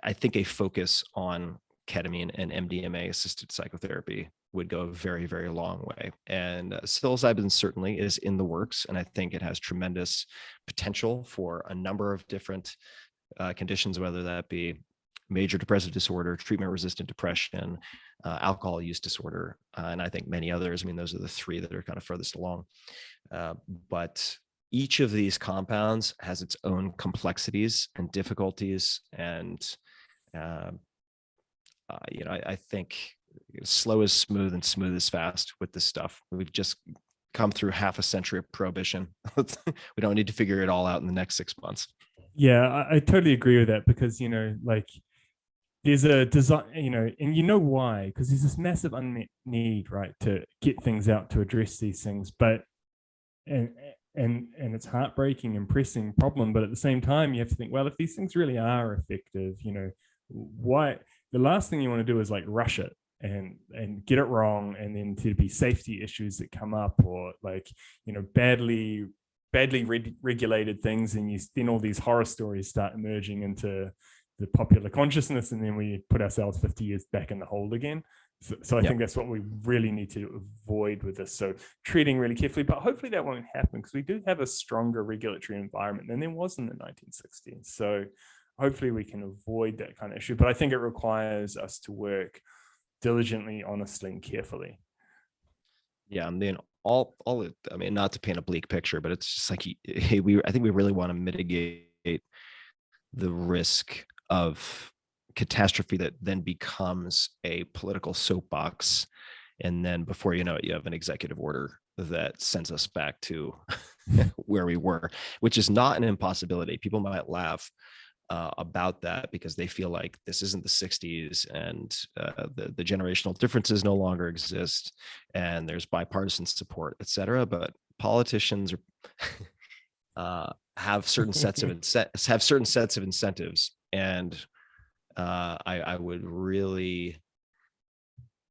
i think a focus on ketamine and mdma assisted psychotherapy would go a very very long way. And uh, psilocybin certainly is in the works and i think it has tremendous potential for a number of different uh, conditions whether that be major depressive disorder, treatment resistant depression, uh, alcohol use disorder, uh, and I think many others. I mean, those are the three that are kind of furthest along. Uh, but each of these compounds has its own complexities and difficulties. And, uh, uh, you know, I, I think slow is smooth and smooth is fast with this stuff. We've just come through half a century of prohibition. we don't need to figure it all out in the next six months. Yeah, I, I totally agree with that because, you know, like there's a design, you know, and you know why, because there's this massive unmet need, right, to get things out to address these things. But and and and it's heartbreaking and pressing problem. But at the same time, you have to think, well, if these things really are effective, you know, why the last thing you want to do is like rush it and and get it wrong and then to be safety issues that come up or like you know badly badly reg regulated things and you then all these horror stories start emerging into the popular consciousness and then we put ourselves 50 years back in the hole again so, so i yep. think that's what we really need to avoid with this so treating really carefully but hopefully that won't happen because we do have a stronger regulatory environment than there was in the 1960s so hopefully we can avoid that kind of issue. But I think it requires us to work diligently, honestly, and carefully. Yeah, I mean, all, all, I mean, not to paint a bleak picture, but it's just like, hey, we, I think we really want to mitigate the risk of catastrophe that then becomes a political soapbox. And then before you know it, you have an executive order that sends us back to where we were, which is not an impossibility. People might laugh uh, about that because they feel like this isn't the 60s and uh, the, the generational differences no longer exist and there's bipartisan support, et cetera. But politicians are, uh, have certain sets of have certain sets of incentives. And uh, I, I would really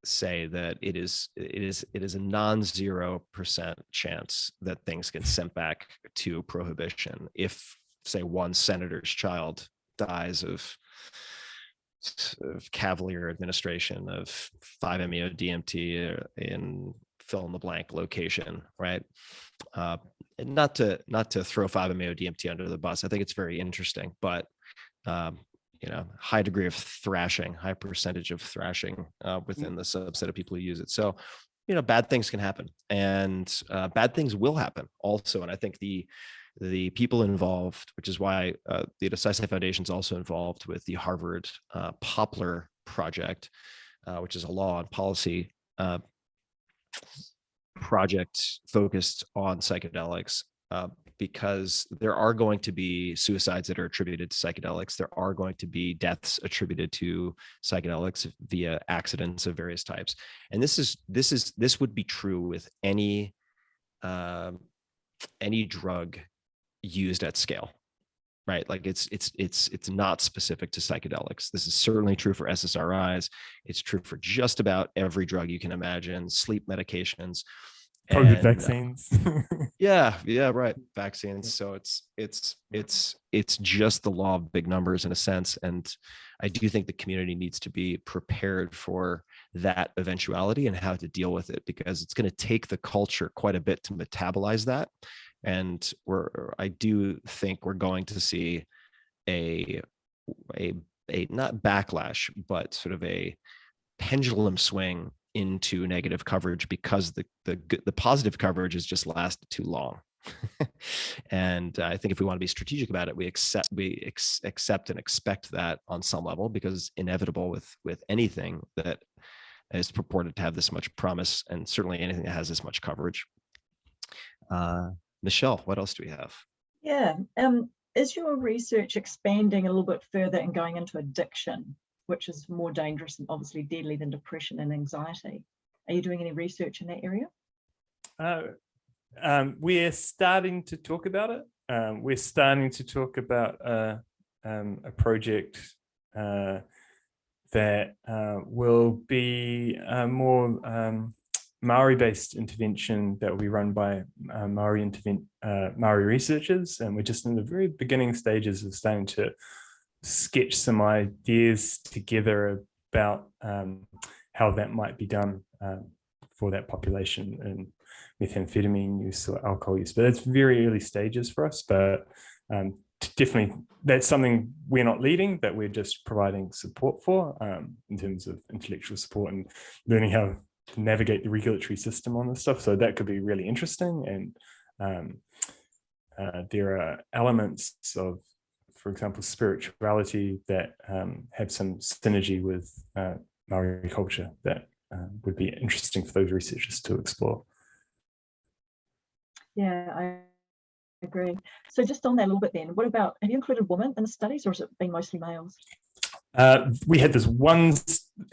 say that it is it is it is a non-zero percent chance that things get sent back to prohibition if say one senator's child dies of of cavalier administration of 5-meo DMT uh, in fill in the blank location, right? Uh, not to not to throw 5-meo DMT under the bus. I think it's very interesting, but um, you know, high degree of thrashing, high percentage of thrashing uh, within the subset of people who use it. So, you know, bad things can happen, and uh, bad things will happen also. And I think the the people involved, which is why uh, the Saisei Foundation is also involved with the Harvard uh, POPLAR Project, uh, which is a law and policy uh, project focused on psychedelics. Because there are going to be suicides that are attributed to psychedelics. There are going to be deaths attributed to psychedelics via accidents of various types. And this is this is this would be true with any um, any drug used at scale right like it's it's it's it's not specific to psychedelics this is certainly true for ssris it's true for just about every drug you can imagine sleep medications COVID and, uh, vaccines. yeah yeah right vaccines. So it's it's it's it's just the law of big numbers in a sense and i do think the community needs to be prepared for that eventuality and how to deal with it because it's going to take the culture quite a bit to metabolize that. And we're i do think we're going to see a a a not backlash but sort of a pendulum swing into negative coverage because the the the positive coverage has just lasted too long. and I think if we want to be strategic about it, we accept we ex- accept and expect that on some level because it's inevitable with with anything that is purported to have this much promise, and certainly anything that has this much coverage. Uh, Michelle, what else do we have? Yeah, um, is your research expanding a little bit further and going into addiction, which is more dangerous and obviously deadly than depression and anxiety? Are you doing any research in that area? Uh, um, we're starting to talk about it. Um, we're starting to talk about uh, um, a project uh, that uh, will be a more um, Maori-based intervention that will be run by uh, Maori uh, Maori researchers, and we're just in the very beginning stages of starting to sketch some ideas together about um, how that might be done um, for that population and methamphetamine use or alcohol use. But it's very early stages for us, but um, definitely that's something we're not leading, that we're just providing support for um, in terms of intellectual support and learning how to navigate the regulatory system on this stuff. So that could be really interesting. And um, uh, there are elements of, for example, spirituality that um, have some synergy with uh, Maori culture that uh, would be interesting for those researchers to explore. Yeah, I agree. So just on that a little bit then, what about, have you included women in the studies or has it been mostly males? Uh, we had this one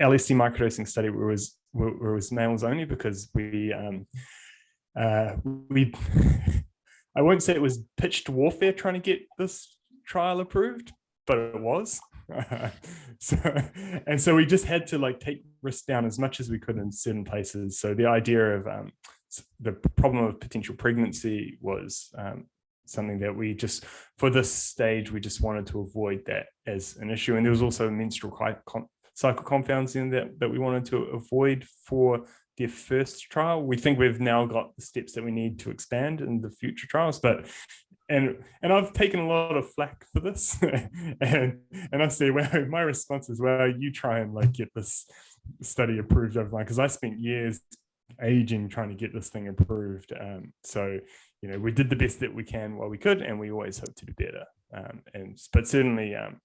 LSD microdosing study where it was where it was males only because we um, uh, we I won't say it was pitched warfare trying to get this trial approved, but it was. so and so we just had to like take risk down as much as we could in certain places. So the idea of um, the problem of potential pregnancy was um, something that we just for this stage we just wanted to avoid that as an issue and there was also menstrual cycle compounds in that that we wanted to avoid for their first trial we think we've now got the steps that we need to expand in the future trials but and and I've taken a lot of flack for this, and and I say, well, my response is, well, you try and like get this study approved overnight because I spent years aging trying to get this thing approved. Um, so you know, we did the best that we can while we could, and we always hope to do better. Um, and but certainly, um,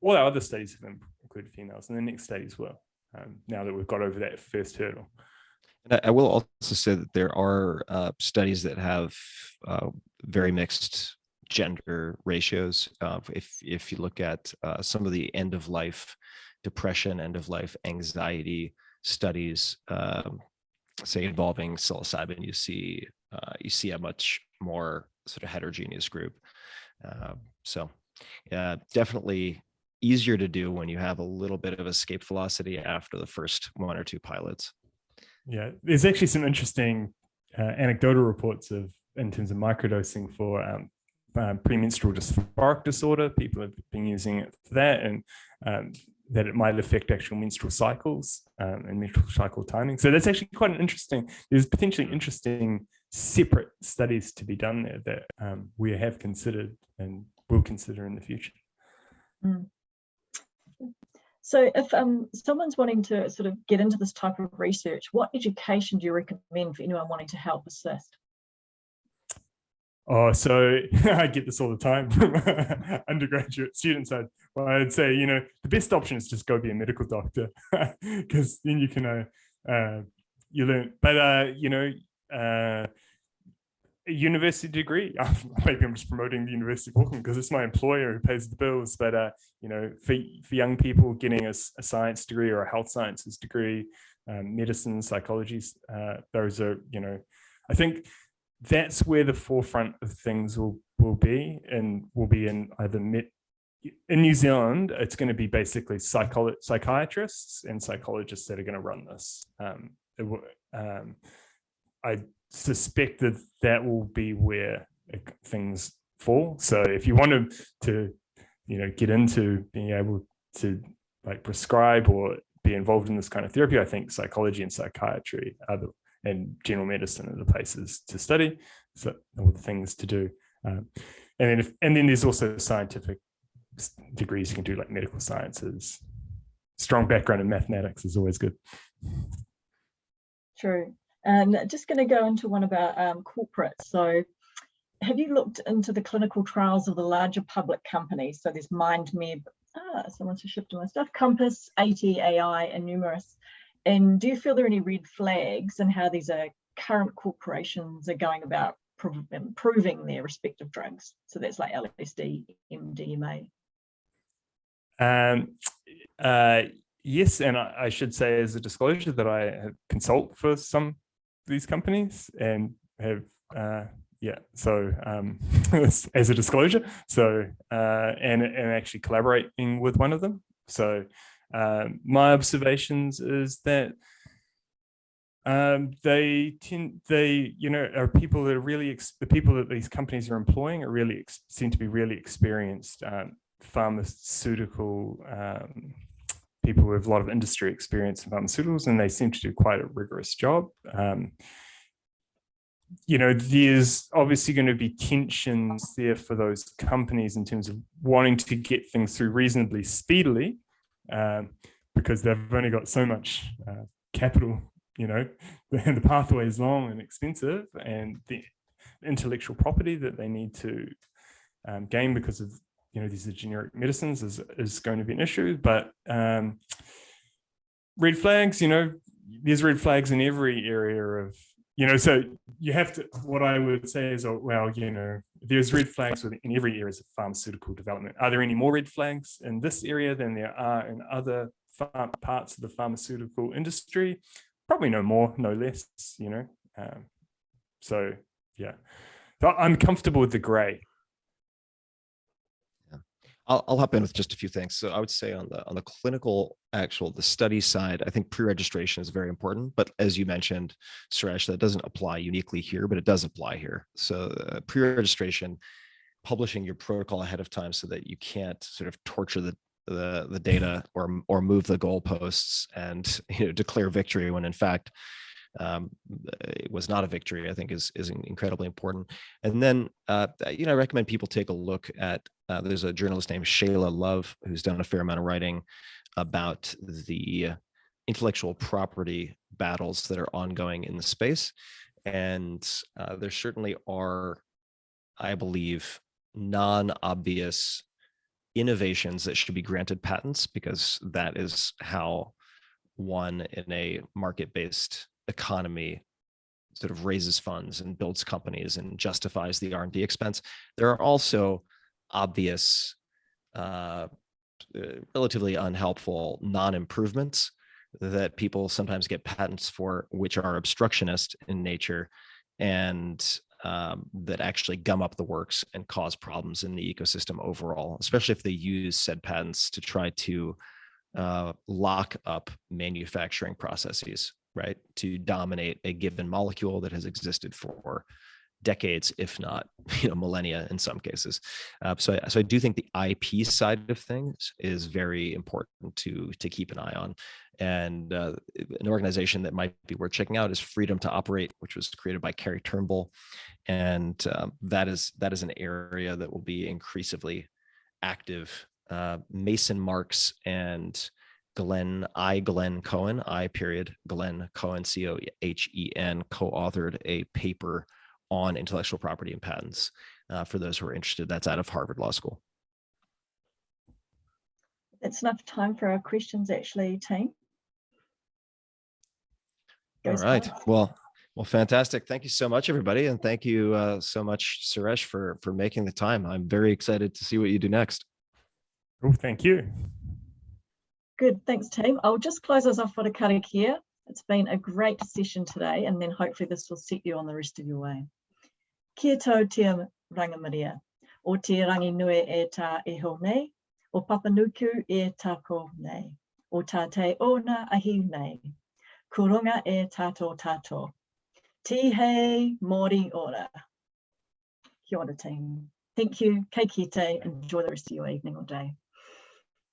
all our other studies have included females, and the next studies will. Um, now that we've got over that first hurdle. And I, I will also say that there are uh, studies that have uh, very mixed gender ratios. Uh, if if you look at uh, some of the end of life depression, end of life anxiety studies, um, say involving psilocybin, you see uh, you see a much more sort of heterogeneous group. Uh, so definitely easier to do when you have a little bit of escape velocity after the first one or two pilots. Yeah, there's actually some interesting uh, anecdotal reports of in terms of microdosing for um, uh, premenstrual dysphoric disorder. People have been using it for that, and um, that it might affect actual menstrual cycles um, and menstrual cycle timing. So that's actually quite an interesting. There's potentially interesting separate studies to be done there that um, we have considered and will consider in the future. Mm. So if um, someone's wanting to sort of get into this type of research, what education do you recommend for anyone wanting to help assist? Oh, so I get this all the time from undergraduate students. I'd, well, I'd say, you know, the best option is just go be a medical doctor because then you can, uh, uh, you learn, but, uh, you know, uh, a university degree. Maybe I'm just promoting the University of Auckland because it's my employer who pays the bills. But uh, you know, for for young people getting a, a science degree or a health sciences degree, um, medicine, psychology, uh, those are you know, I think that's where the forefront of things will will be, and will be in either med in New Zealand, it's going to be basically psychiatrists and psychologists that are going to run this. Um, it, um, I suspect that that will be where things fall. So if you want to, to you know, get into being able to like prescribe or be involved in this kind of therapy, I think psychology and psychiatry are the, and general medicine are the places to study, so all the things to do. Um, and then if, and then there's also scientific degrees you can do like medical sciences. Strong background in mathematics is always good. True. And just going to go into one about um, corporates. So have you looked into the clinical trials of the larger public companies? So there's MindMed, ah, someone's shifted my stuff, Compass, ATAI, and numerous. And do you feel there are any red flags and how these are current corporations are going about improving their respective drugs? So that's like LSD, MDMA. Um, uh, yes, and I, I, should say as a disclosure that I consult for some these companies and have uh, yeah so um, as a disclosure so uh, and and actually collaborating with one of them. So um, my observations is that um, they tend they you know are people that are really the people that these companies are employing are really seem to be really experienced um, pharmaceutical um, people with a lot of industry experience in pharmaceuticals, and they seem to do quite a rigorous job. Um, you know, there's obviously going to be tensions there for those companies in terms of wanting to get things through reasonably speedily, um, because they've only got so much uh, capital, you know, the pathway is long and expensive, and the intellectual property that they need to um, gain because of you know, these are generic medicines is, is going to be an issue, but um, red flags, you know, there's red flags in every area of, you know, so you have to, what I would say is, oh, well, you know, there's red flags in every area of pharmaceutical development. Are there any more red flags in this area than there are in other parts of the pharmaceutical industry? Probably no more, no less, you know. Um, so, yeah, I'm comfortable with the gray. I'll, I'll hop in with just a few things. So I would say on the on the clinical actual the study side, I think pre-registration is very important. But as you mentioned, Suresh, that doesn't apply uniquely here, but it does apply here. So uh, pre-registration, publishing your protocol ahead of time so that you can't sort of torture the the the data or or move the goalposts and you know declare victory when in fact um, it was not a victory, I think is, is incredibly important. And then, uh, you know, I recommend people take a look at, uh, there's a journalist named Shayla Love, who's done a fair amount of writing about the intellectual property battles that are ongoing in the space. And uh, there certainly are, I believe, non-obvious innovations that should be granted patents because that is how one in a market-based economy sort of raises funds and builds companies and justifies the R&D expense. There are also obvious, uh, relatively unhelpful non-improvements that people sometimes get patents for, which are obstructionist in nature and um, that actually gum up the works and cause problems in the ecosystem overall, especially if they use said patents to try to uh, lock up manufacturing processes, right? To dominate a given molecule that has existed for decades, if not, you know, millennia in some cases. Uh, so, so I do think the IP side of things is very important to to keep an eye on. And uh, an organization that might be worth checking out is Freedom to Operate, which was created by Carey Turnbull, and um, that is that is an area that will be increasingly active. Uh, Mason Marks and Glenn I Glenn Cohen I period Glenn Cohen C O H E N co-authored a paper on intellectual property and patents. Uh, for those who are interested, that's out of Harvard Law School. It's enough time for our questions actually, team. All right. Well, well, fantastic. Thank you so much, everybody. And thank you uh, so much, Suresh, for, for making the time. I'm very excited to see what you do next. Oh, thank you. Good, thanks team. I'll just close us off for the karakia. It's been a great session today and then hopefully this will set you on the rest of your way. Kia tau te rangamaria, o te rangi nui e tā iho nei, o papanuku e tāko nei, o tā ona ahi nei, kurunga e tāto tāto. Tihei mori ora. Kia ora team. Thank you, kei kite, enjoy the rest of your evening or day.